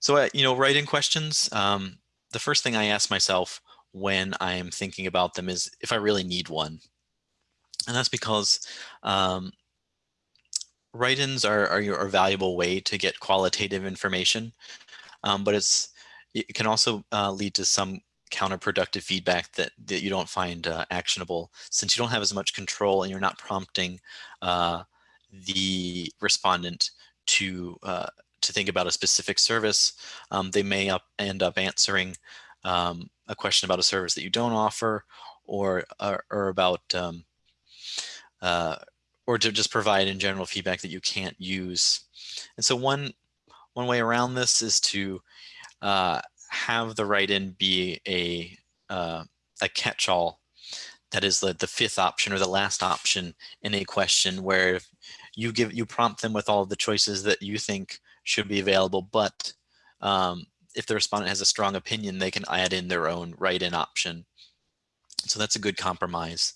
so, uh, you know, write-in questions, um, the first thing I ask myself when I am thinking about them is if I really need one. And that's because um, write-ins are, are, are, a valuable way to get qualitative information, um, but it's it can also uh, lead to some counterproductive feedback that, that you don't find uh, actionable since you don't have as much control and you're not prompting uh, the respondent to uh, to think about a specific service. Um, they may up, end up answering um, a question about a service that you don't offer or, or, or about um, uh, or to just provide in general feedback that you can't use. And so one, one way around this is to uh, have the write-in be a, uh, a catch-all that is the, the fifth option or the last option in a question where you give you prompt them with all the choices that you think should be available, but um, if the respondent has a strong opinion, they can add in their own write-in option. So that's a good compromise.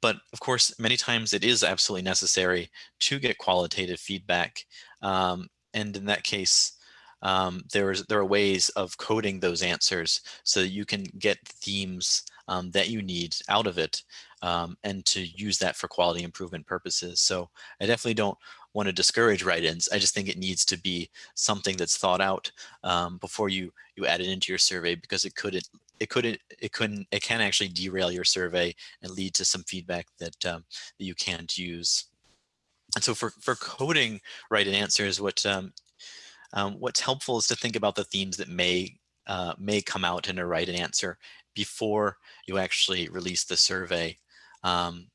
But of course, many times it is absolutely necessary to get qualitative feedback. Um, and in that case, um, there, is, there are ways of coding those answers so that you can get themes um, that you need out of it um, and to use that for quality improvement purposes. So I definitely don't want to discourage write-ins. I just think it needs to be something that's thought out um, before you you add it into your survey because it could it couldn't it couldn't it can actually derail your survey and lead to some feedback that um, that you can't use. And so for for coding write-in answers, what um, um, what's helpful is to think about the themes that may uh, may come out in a write-in answer before you actually release the survey. Um,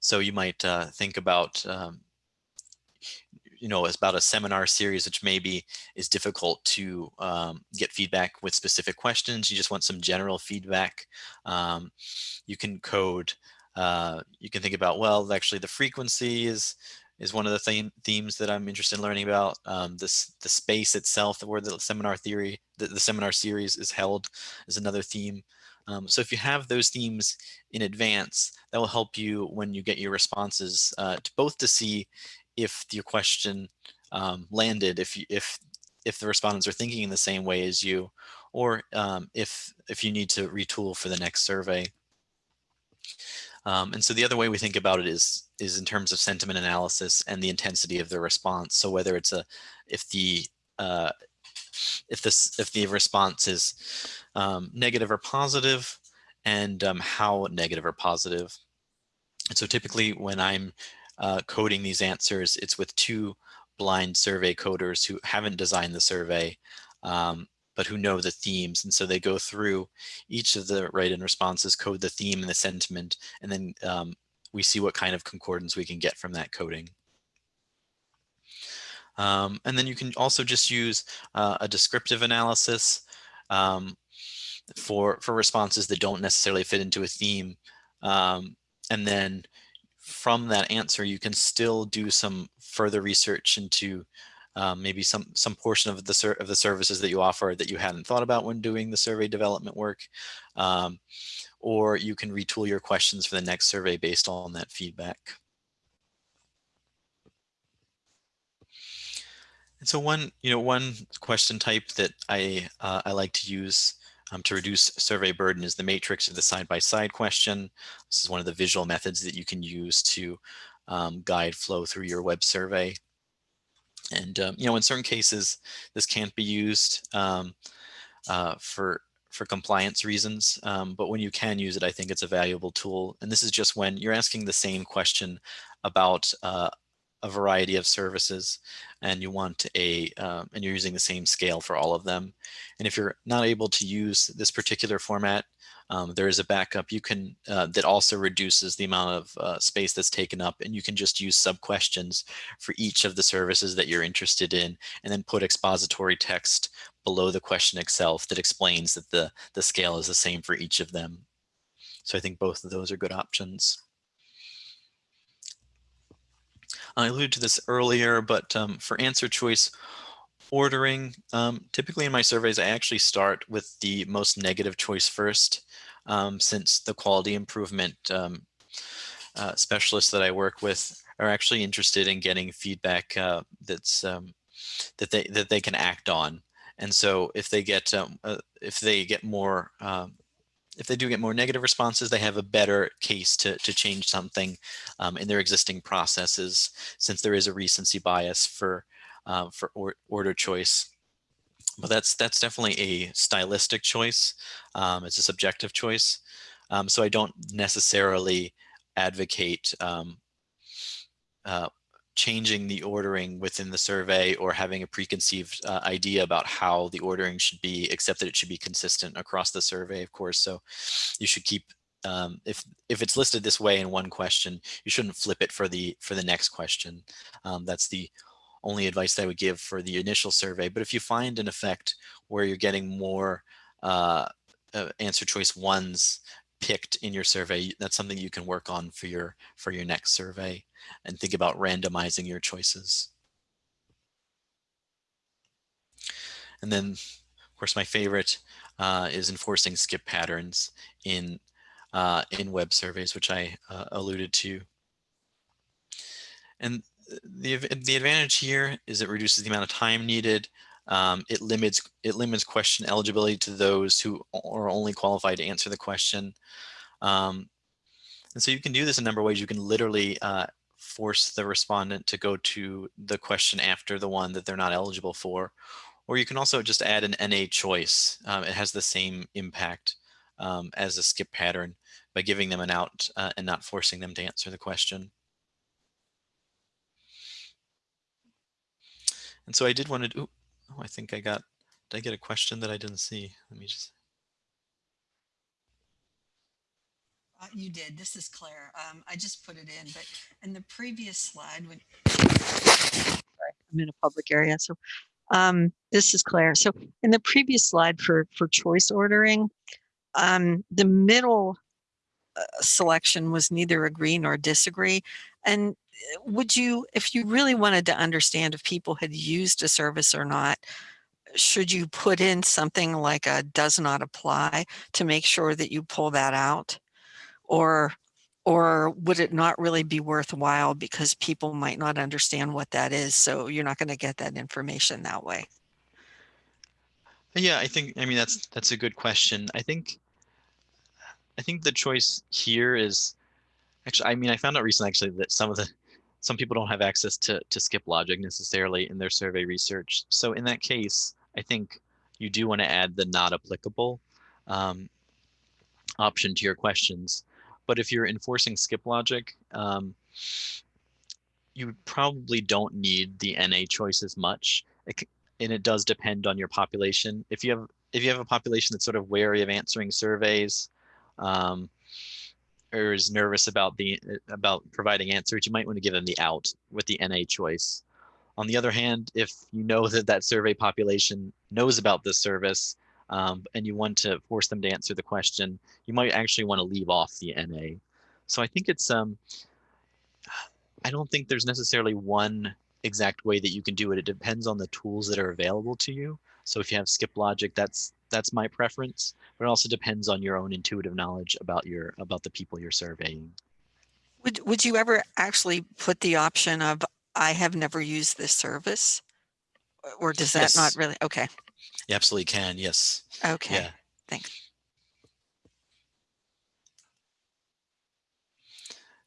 so you might uh, think about um, you know, it's about a seminar series, which maybe is difficult to um, get feedback with specific questions. You just want some general feedback. Um, you can code, uh, you can think about, well, actually the frequency is, is one of the theme, themes that I'm interested in learning about. Um, this, the space itself, where the seminar theory, the, the seminar series is held is another theme. Um, so if you have those themes in advance, that will help you when you get your responses uh, to both to see if your question um, landed, if you, if if the respondents are thinking in the same way as you, or um, if if you need to retool for the next survey. Um, and so the other way we think about it is is in terms of sentiment analysis and the intensity of the response. So whether it's a if the uh, if this if the response is um, negative or positive, and um, how negative or positive. And so typically when I'm uh, coding these answers. It's with two blind survey coders who haven't designed the survey, um, but who know the themes. And so they go through each of the write-in responses, code the theme and the sentiment, and then um, we see what kind of concordance we can get from that coding. Um, and then you can also just use uh, a descriptive analysis um, for, for responses that don't necessarily fit into a theme. Um, and then from that answer, you can still do some further research into um, maybe some some portion of the of the services that you offer that you hadn't thought about when doing the survey development work. Um, or you can retool your questions for the next survey based on that feedback. And so one, you know, one question type that I, uh, I like to use um, to reduce survey burden is the matrix of the side-by-side -side question. This is one of the visual methods that you can use to um, guide flow through your web survey. And, um, you know, in certain cases, this can't be used um, uh, for for compliance reasons, um, but when you can use it, I think it's a valuable tool. And this is just when you're asking the same question about uh, a variety of services and you want a, um, and you're using the same scale for all of them. And if you're not able to use this particular format, um, there is a backup you can, uh, that also reduces the amount of uh, space that's taken up and you can just use sub questions for each of the services that you're interested in and then put expository text below the question itself that explains that the, the scale is the same for each of them. So I think both of those are good options. I alluded to this earlier, but um, for answer choice ordering, um, typically in my surveys, I actually start with the most negative choice first, um, since the quality improvement um, uh, specialists that I work with are actually interested in getting feedback uh, that's um, that they that they can act on. And so if they get um, uh, if they get more if they do get more negative responses, they have a better case to, to change something um, in their existing processes, since there is a recency bias for, uh, for or, order choice. But that's that's definitely a stylistic choice. Um, it's a subjective choice. Um, so I don't necessarily advocate um, uh, changing the ordering within the survey or having a preconceived uh, idea about how the ordering should be, except that it should be consistent across the survey, of course. So you should keep, um, if if it's listed this way in one question, you shouldn't flip it for the for the next question. Um, that's the only advice I would give for the initial survey. But if you find an effect where you're getting more uh, uh, answer choice ones picked in your survey, that's something you can work on for your for your next survey and think about randomizing your choices. And then, of course, my favorite uh, is enforcing skip patterns in uh, in web surveys, which I uh, alluded to. And the the advantage here is it reduces the amount of time needed. Um, it limits it limits question eligibility to those who are only qualified to answer the question. Um, and so you can do this a number of ways. You can literally uh, force the respondent to go to the question after the one that they're not eligible for. Or you can also just add an NA choice. Um, it has the same impact um, as a skip pattern by giving them an out uh, and not forcing them to answer the question. And so I did want to oh, I think I got, did I get a question that I didn't see? Let me just. Uh, you did. This is Claire. Um, I just put it in, but in the previous slide, when I'm in a public area, so um, this is Claire. So in the previous slide for for choice ordering, um, the middle uh, selection was neither agree nor disagree, and uh, would you, if you really wanted to understand if people had used a service or not, should you put in something like a does not apply to make sure that you pull that out? or or would it not really be worthwhile because people might not understand what that is so you're not going to get that information that way yeah i think i mean that's that's a good question i think i think the choice here is actually i mean i found out recently actually that some of the some people don't have access to to skip logic necessarily in their survey research so in that case i think you do want to add the not applicable um, option to your questions but if you're enforcing skip logic, um, you probably don't need the NA choice as much. It, and it does depend on your population. If you have if you have a population that's sort of wary of answering surveys, um, or is nervous about the about providing answers, you might want to give them the out with the NA choice. On the other hand, if you know that that survey population knows about this service um, and you want to force them to answer the question, you might actually want to leave off the NA. So I think it's, um, I don't think there's necessarily one exact way that you can do it. It depends on the tools that are available to you. So if you have skip logic, that's that's my preference, but it also depends on your own intuitive knowledge about your about the people you're surveying. Would, would you ever actually put the option of, I have never used this service? Or does that not really, okay, You absolutely can, yes. okay, Yeah. thanks.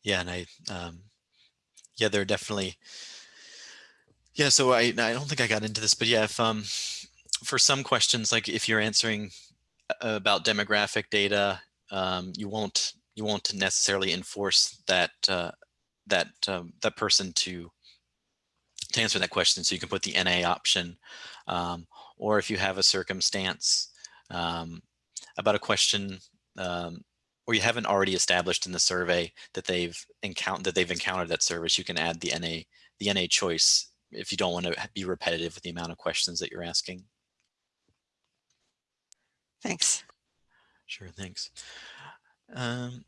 Yeah, and I, um, yeah, there are definitely, yeah, so I, I don't think I got into this, but yeah, if, um, for some questions, like if you're answering about demographic data, um, you won't, you won't necessarily enforce that, uh, that, um, that person to, to answer that question. So you can put the NA option, um, or if you have a circumstance, um, about a question, um, or you haven't already established in the survey that they've encountered that they've encountered that service, you can add the NA the NA choice if you don't want to be repetitive with the amount of questions that you're asking. Thanks. Sure, thanks. Um,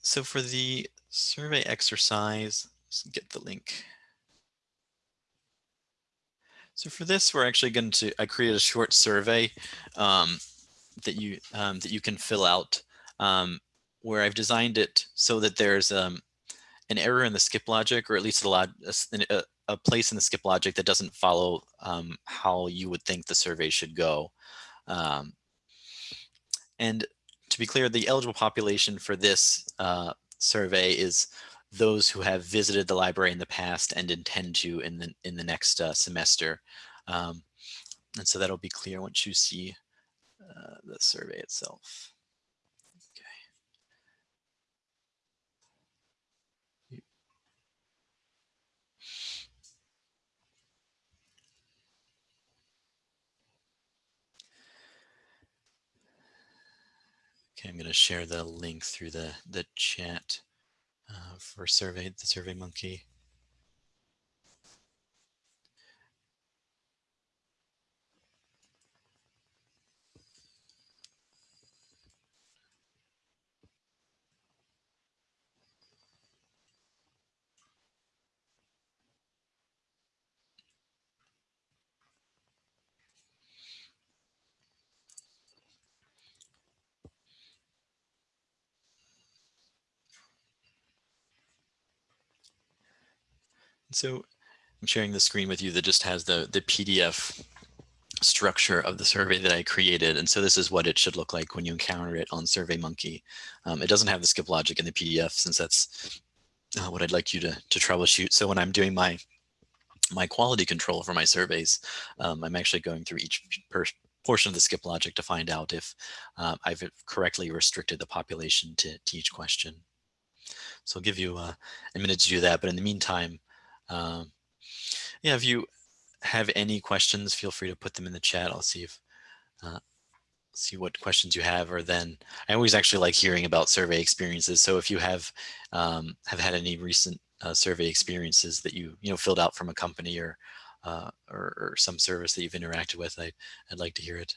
so for the survey exercise, let's get the link. So for this, we're actually going to, I created a short survey um, that you um, that you can fill out um, where I've designed it so that there's um, an error in the skip logic, or at least a, a- a place in the skip logic that doesn't follow um, how you would think the survey should go. Um, and to be clear, the eligible population for this uh, survey is those who have visited the library in the past and intend to in the in the next uh, semester. Um, and so that'll be clear once you see uh, the survey itself. Okay, I'm going to share the link through the the chat uh, for survey the Survey Monkey. So I'm sharing the screen with you that just has the the PDF structure of the survey that I created. And so this is what it should look like when you encounter it on SurveyMonkey. Um, it doesn't have the skip logic in the PDF since that's uh, what I'd like you to, to troubleshoot. So when I'm doing my my quality control for my surveys, um, I'm actually going through each portion of the skip logic to find out if uh, I've correctly restricted the population to, to each question. So I'll give you uh, a minute to do that. But in the meantime, um, yeah, if you have any questions, feel free to put them in the chat. I'll see if uh, see what questions you have, or then I always actually like hearing about survey experiences. So if you have um, have had any recent uh, survey experiences that you you know filled out from a company or uh, or, or some service that you've interacted with, I, I'd like to hear it.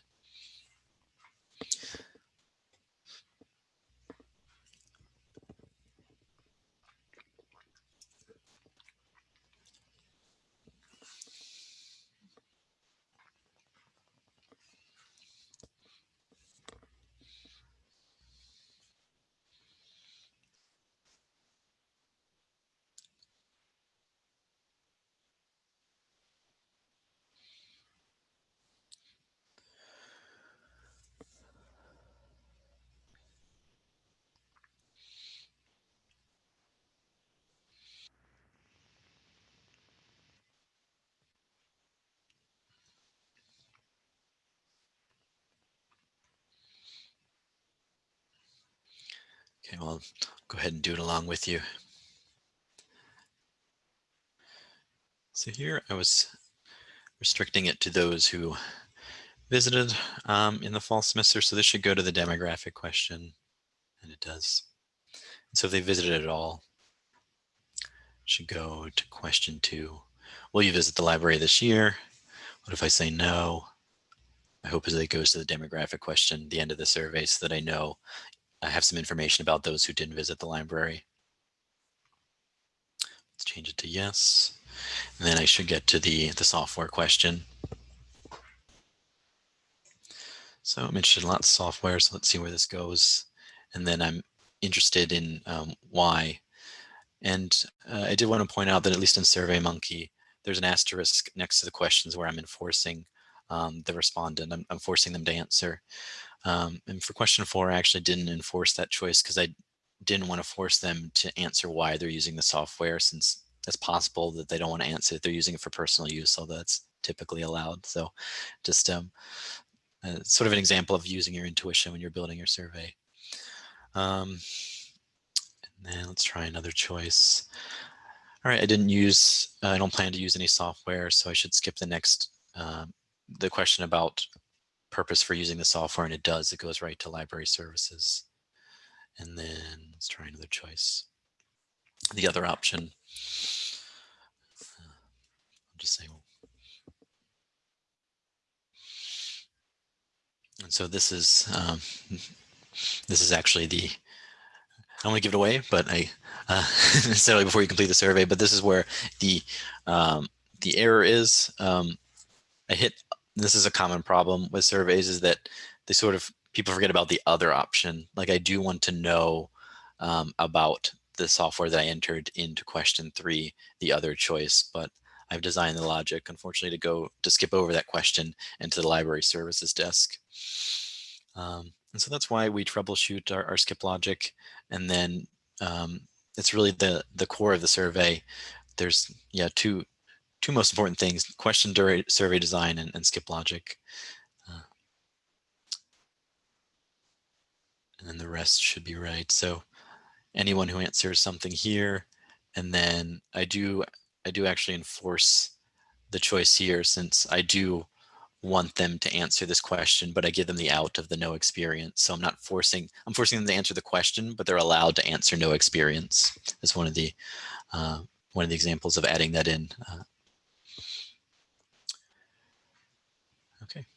I'll go ahead and do it along with you. So here I was restricting it to those who visited um, in the fall semester. So this should go to the demographic question, and it does. So if they visited at all, should go to question two. Will you visit the library this year? What if I say no? My hope is that it goes to the demographic question, at the end of the survey, so that I know I have some information about those who didn't visit the library. Let's change it to yes. And then I should get to the, the software question. So I'm interested in lots of software, so let's see where this goes. And then I'm interested in um, why. And uh, I did want to point out that at least in SurveyMonkey, there's an asterisk next to the questions where I'm enforcing um, the respondent. I'm, I'm, forcing them to answer. Um, and for question four, I actually didn't enforce that choice because I didn't want to force them to answer why they're using the software since it's possible that they don't want to answer it. They're using it for personal use, so that's typically allowed. So just um, uh, sort of an example of using your intuition when you're building your survey. Um, and then let's try another choice. All right, I didn't use, uh, I don't plan to use any software, so I should skip the next, uh, the question about purpose for using the software, and it does, it goes right to library services. And then let's try another choice. The other option, uh, I'll just say, and so this is, um, this is actually the, I don't want to give it away, but I, uh, necessarily before you complete the survey, but this is where the, um, the error is. Um, I hit, this is a common problem with surveys is that they sort of people forget about the other option. Like I do want to know um, about the software that I entered into question three, the other choice, but I've designed the logic, unfortunately, to go to skip over that question into the library services desk. Um, and so that's why we troubleshoot our, our skip logic. And then um, it's really the, the core of the survey. There's yeah two, two most important things, question survey design and, and skip logic. and then the rest should be right. So anyone who answers something here, and then I do, I do actually enforce the choice here since I do want them to answer this question, but I give them the out of the no experience. So I'm not forcing, I'm forcing them to answer the question, but they're allowed to answer no experience. That's one of the, uh, one of the examples of adding that in. Uh, okay.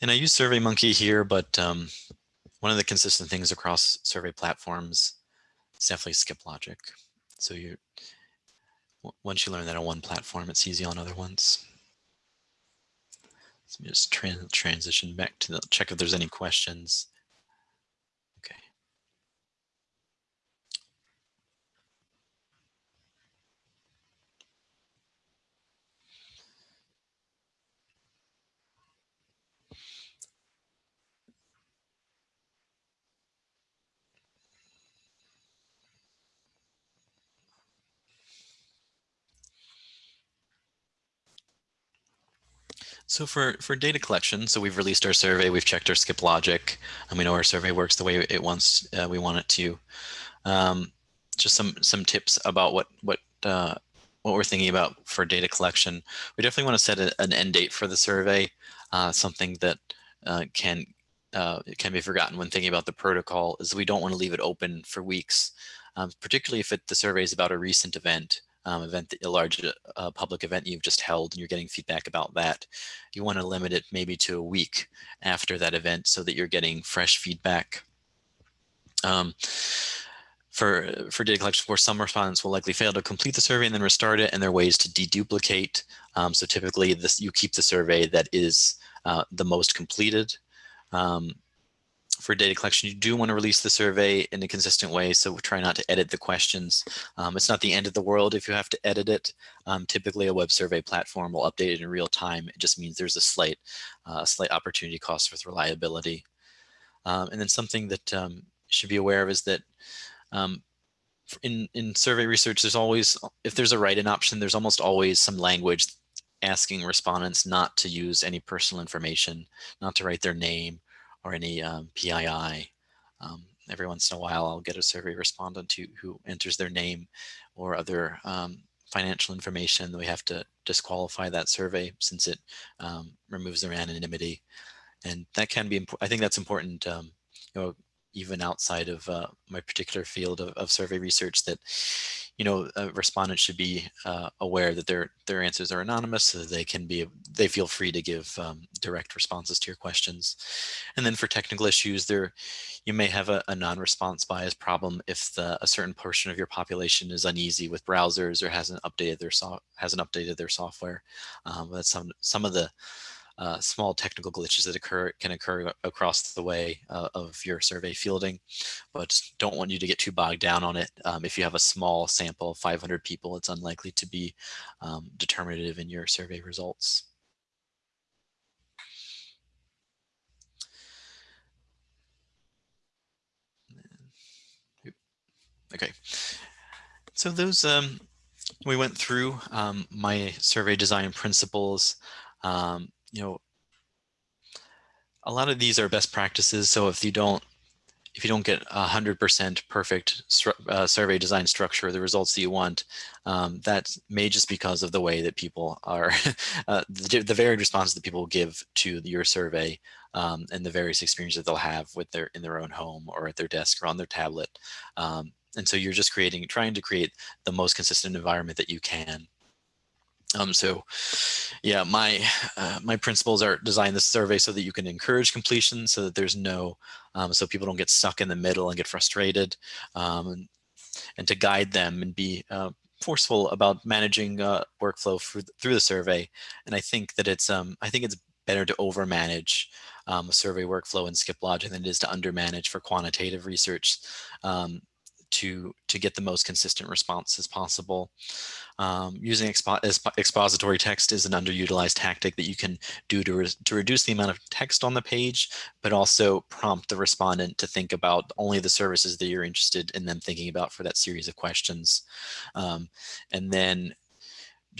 And I use SurveyMonkey here, but um, one of the consistent things across survey platforms is definitely skip logic. So you, once you learn that on one platform, it's easy on other ones. Let me just transition back to the, check if there's any questions. So for, for data collection, so we've released our survey, we've checked our skip logic, and we know our survey works the way it wants, uh, we want it to. Um, just some some tips about what what uh, what we're thinking about for data collection. We definitely want to set a, an end date for the survey, uh, something that uh, can uh, can be forgotten when thinking about the protocol is we don't want to leave it open for weeks, um, particularly if it, the survey is about a recent event um, event, a large uh, public event you've just held and you're getting feedback about that, you want to limit it maybe to a week after that event so that you're getting fresh feedback. Um, for, for data collection, for some respondents will likely fail to complete the survey and then restart it, and there are ways to deduplicate. Um, so typically, this you keep the survey that is uh, the most completed. Um, for data collection, you do want to release the survey in a consistent way. So try not to edit the questions. Um, it's not the end of the world if you have to edit it. Um, typically a web survey platform will update it in real time. It just means there's a slight, uh, slight opportunity cost with reliability. Um, and then something that um, you should be aware of is that um, in, in survey research, there's always, if there's a write-in option, there's almost always some language asking respondents not to use any personal information, not to write their name or any um, PII. Um, every once in a while, I'll get a survey respondent who, who enters their name or other um, financial information. We have to disqualify that survey since it um, removes their anonymity. And that can be, I think that's important, um, you know, even outside of uh, my particular field of, of, survey research that, you know, uh, respondents should be uh, aware that their their answers are anonymous, so they can be they feel free to give um, direct responses to your questions. And then for technical issues, there you may have a, a non-response bias problem if the, a certain portion of your population is uneasy with browsers or hasn't updated their so hasn't updated their software. Um, that's some some of the uh, small technical glitches that occur can occur across the way uh, of your survey fielding, but don't want you to get too bogged down on it. Um, if you have a small sample of 500 people, it's unlikely to be um, determinative in your survey results. Okay, so those um, we went through um, my survey design principles. Um, you know, a lot of these are best practices. So if you don't, if you don't get a hundred percent perfect uh, survey design structure, the results that you want, um, that may just because of the way that people are, uh, the, the, varied responses that people give to your survey um, and the various experiences that they'll have with their in their own home or at their desk or on their tablet. Um, and so you're just creating, trying to create the most consistent environment that you can. Um, so yeah, my uh, my principles are design the survey so that you can encourage completion so that there's no, um, so people don't get stuck in the middle and get frustrated um, and, and to guide them and be uh, forceful about managing uh, workflow through, through the survey. And I think that it's, um, I think it's better to over manage um, a survey workflow in skip logic than it is to under manage for quantitative research. Um, to, to get the most consistent response as possible. Um, using expo expository text is an underutilized tactic that you can do to, re to reduce the amount of text on the page, but also prompt the respondent to think about only the services that you're interested in them thinking about for that series of questions. Um, and then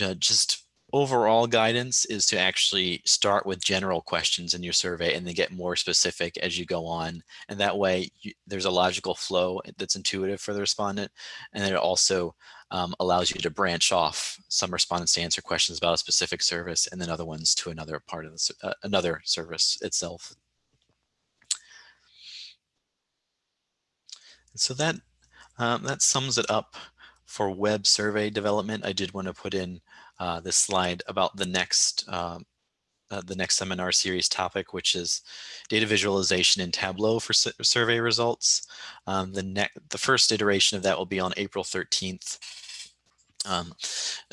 uh, just overall guidance is to actually start with general questions in your survey and then get more specific as you go on. And that way you, there's a logical flow that's intuitive for the respondent. And it also um, allows you to branch off some respondents to answer questions about a specific service and then other ones to another part of the, uh, another service itself. so that um, that sums it up for web survey development. I did want to put in uh, this slide about the next um, uh, the next seminar series topic, which is data visualization in Tableau for survey results. Um, the, the first iteration of that will be on April 13th um,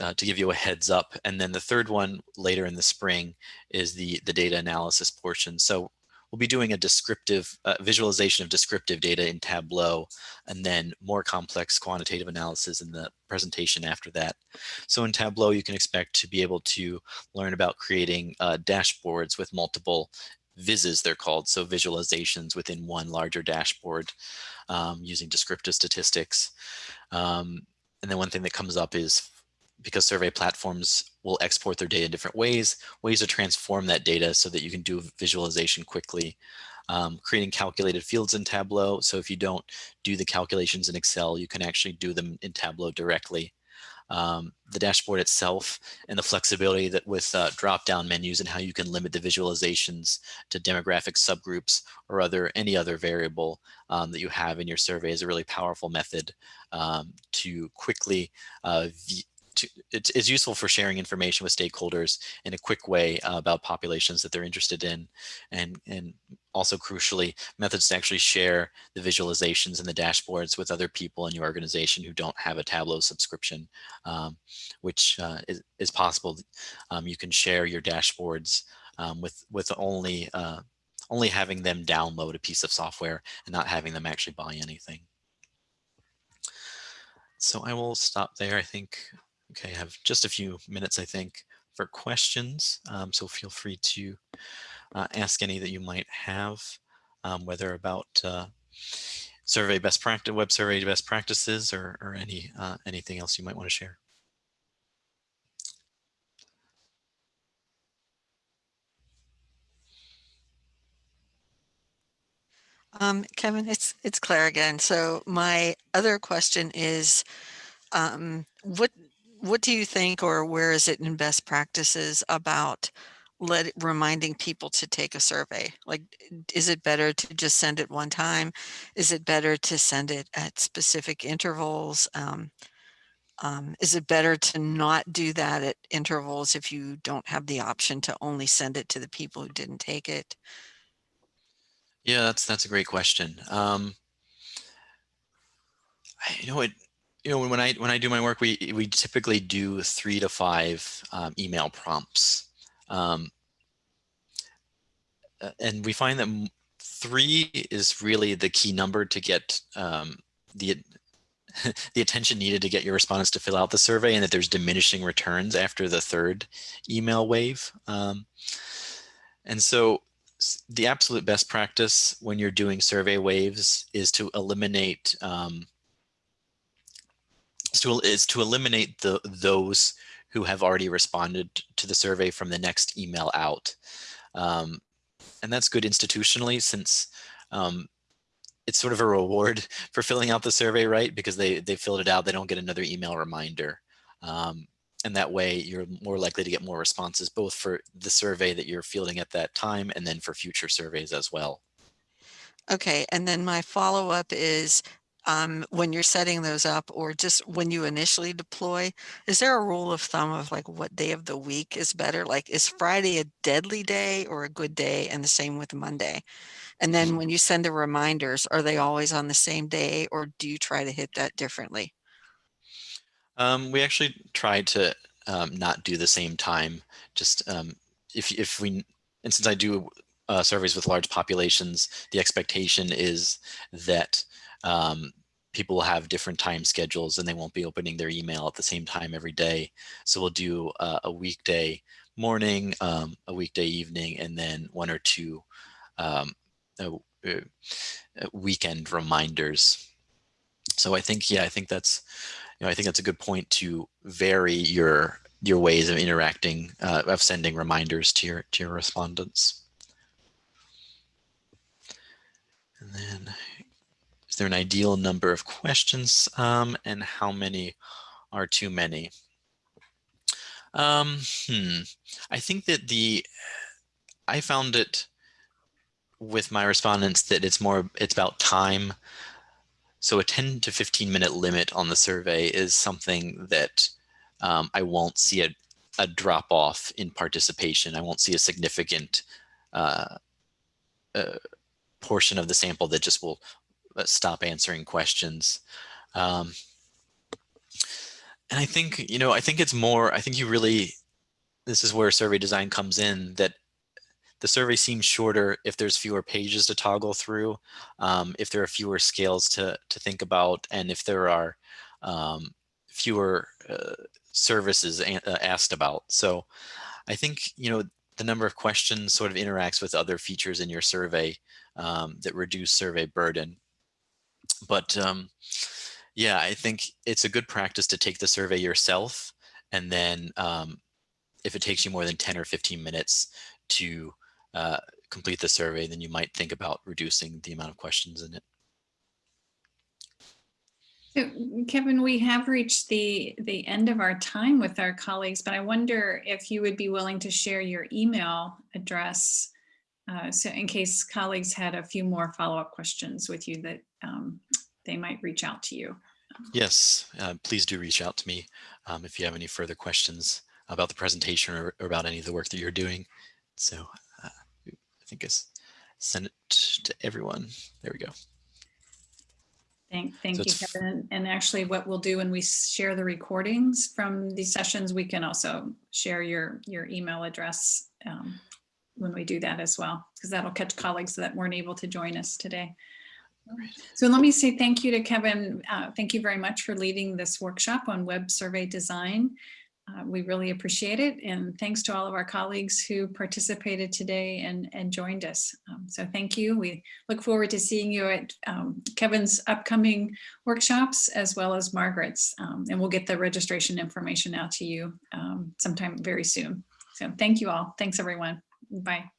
uh, to give you a heads up. And then the third one later in the spring is the, the data analysis portion. So we'll be doing a descriptive uh, visualization of descriptive data in Tableau and then more complex quantitative analysis in the presentation after that. So in Tableau, you can expect to be able to learn about creating uh, dashboards with multiple vizzes, they're called, so visualizations within one larger dashboard um, using descriptive statistics. Um, and then one thing that comes up is because survey platforms will export their data in different ways, ways to transform that data so that you can do visualization quickly. Um, creating calculated fields in Tableau. So if you don't do the calculations in Excel, you can actually do them in Tableau directly. Um, the dashboard itself and the flexibility that with uh, drop-down menus and how you can limit the visualizations to demographic subgroups or other any other variable um, that you have in your survey is a really powerful method um, to quickly uh, to, it's, it's, useful for sharing information with stakeholders in a quick way uh, about populations that they're interested in and, and also crucially methods to actually share the visualizations and the dashboards with other people in your organization who don't have a Tableau subscription, um, which uh, is, is, possible. Um, you can share your dashboards um, with, with only, uh, only having them download a piece of software and not having them actually buy anything. So I will stop there. I think Okay, I have just a few minutes, I think, for questions. Um, so feel free to uh, ask any that you might have, um, whether about uh, survey best practice, web survey best practices, or, or any uh, anything else you might want to share. Um, Kevin, it's it's Claire again. So my other question is, um, what what do you think or where is it in best practices about let reminding people to take a survey like is it better to just send it one time is it better to send it at specific intervals um, Um, is it better to not do that at intervals if you don't have the option to only send it to the people who didn't take it? Yeah, that's that's a great question. Um, I, you know, it, you know, when I when I do my work, we we typically do three to five um, email prompts, um, uh, and we find that three is really the key number to get um, the the attention needed to get your respondents to fill out the survey, and that there's diminishing returns after the third email wave. Um, and so the absolute best practice when you're doing survey waves is to eliminate um, is to, is to eliminate the those who have already responded to the survey from the next email out. Um, and that's good institutionally since um, it's sort of a reward for filling out the survey, right? Because they, they filled it out, they don't get another email reminder. Um, and that way you're more likely to get more responses, both for the survey that you're fielding at that time and then for future surveys as well. Okay, and then my follow-up is um, when you're setting those up or just when you initially deploy, is there a rule of thumb of like what day of the week is better? Like is Friday a deadly day or a good day? And the same with Monday. And then when you send the reminders, are they always on the same day or do you try to hit that differently? Um, we actually try to um, not do the same time. Just um, if if we and since I do uh, surveys with large populations, the expectation is that um, people will have different time schedules and they won't be opening their email at the same time every day. So we'll do uh, a weekday morning, um, a weekday evening, and then one or two um, uh, weekend reminders. So I think, yeah, I think that's, you know, I think that's a good point to vary your your ways of interacting, uh, of sending reminders to your to your respondents. And then, there an ideal number of questions, um, and how many are too many? Um, hmm. I think that the I found it with my respondents that it's more it's about time so a 10 to 15 minute limit on the survey is something that um, i won't see a, a drop off in participation i won't see a significant uh, uh, portion of the sample that just will uh, stop answering questions um, and i think you know i think it's more i think you really this is where survey design comes in that the survey seems shorter if there's fewer pages to toggle through, um, if there are fewer scales to, to think about, and if there are um, fewer uh, services uh, asked about. So I think, you know, the number of questions sort of interacts with other features in your survey um, that reduce survey burden. But um, yeah, I think it's a good practice to take the survey yourself. And then um, if it takes you more than 10 or 15 minutes to uh, complete the survey, then you might think about reducing the amount of questions in it. So, Kevin, we have reached the, the end of our time with our colleagues, but I wonder if you would be willing to share your email address. Uh, so in case colleagues had a few more follow-up questions with you that um, they might reach out to you. Yes, uh, please do reach out to me um, if you have any further questions about the presentation or, or about any of the work that you're doing. So I think I send it to everyone. There we go. Thank, thank So you, Kevin. And actually what we'll do when we share the recordings from these sessions, we can also share your, your email address um, when we do that as well, because that'll catch colleagues that weren't able to join us today. So let me say thank you to Kevin. Uh, Thank you very much for leading this workshop on web survey design. Uh, We really appreciate it. And thanks to all of our colleagues who participated today and, and joined us. Um, So thank you. We look forward to seeing you at um, Kevin's upcoming workshops as well as Margaret's. Um, And we'll get the registration information out to you um, sometime very soon. So thank you all. Thanks, everyone. Bye.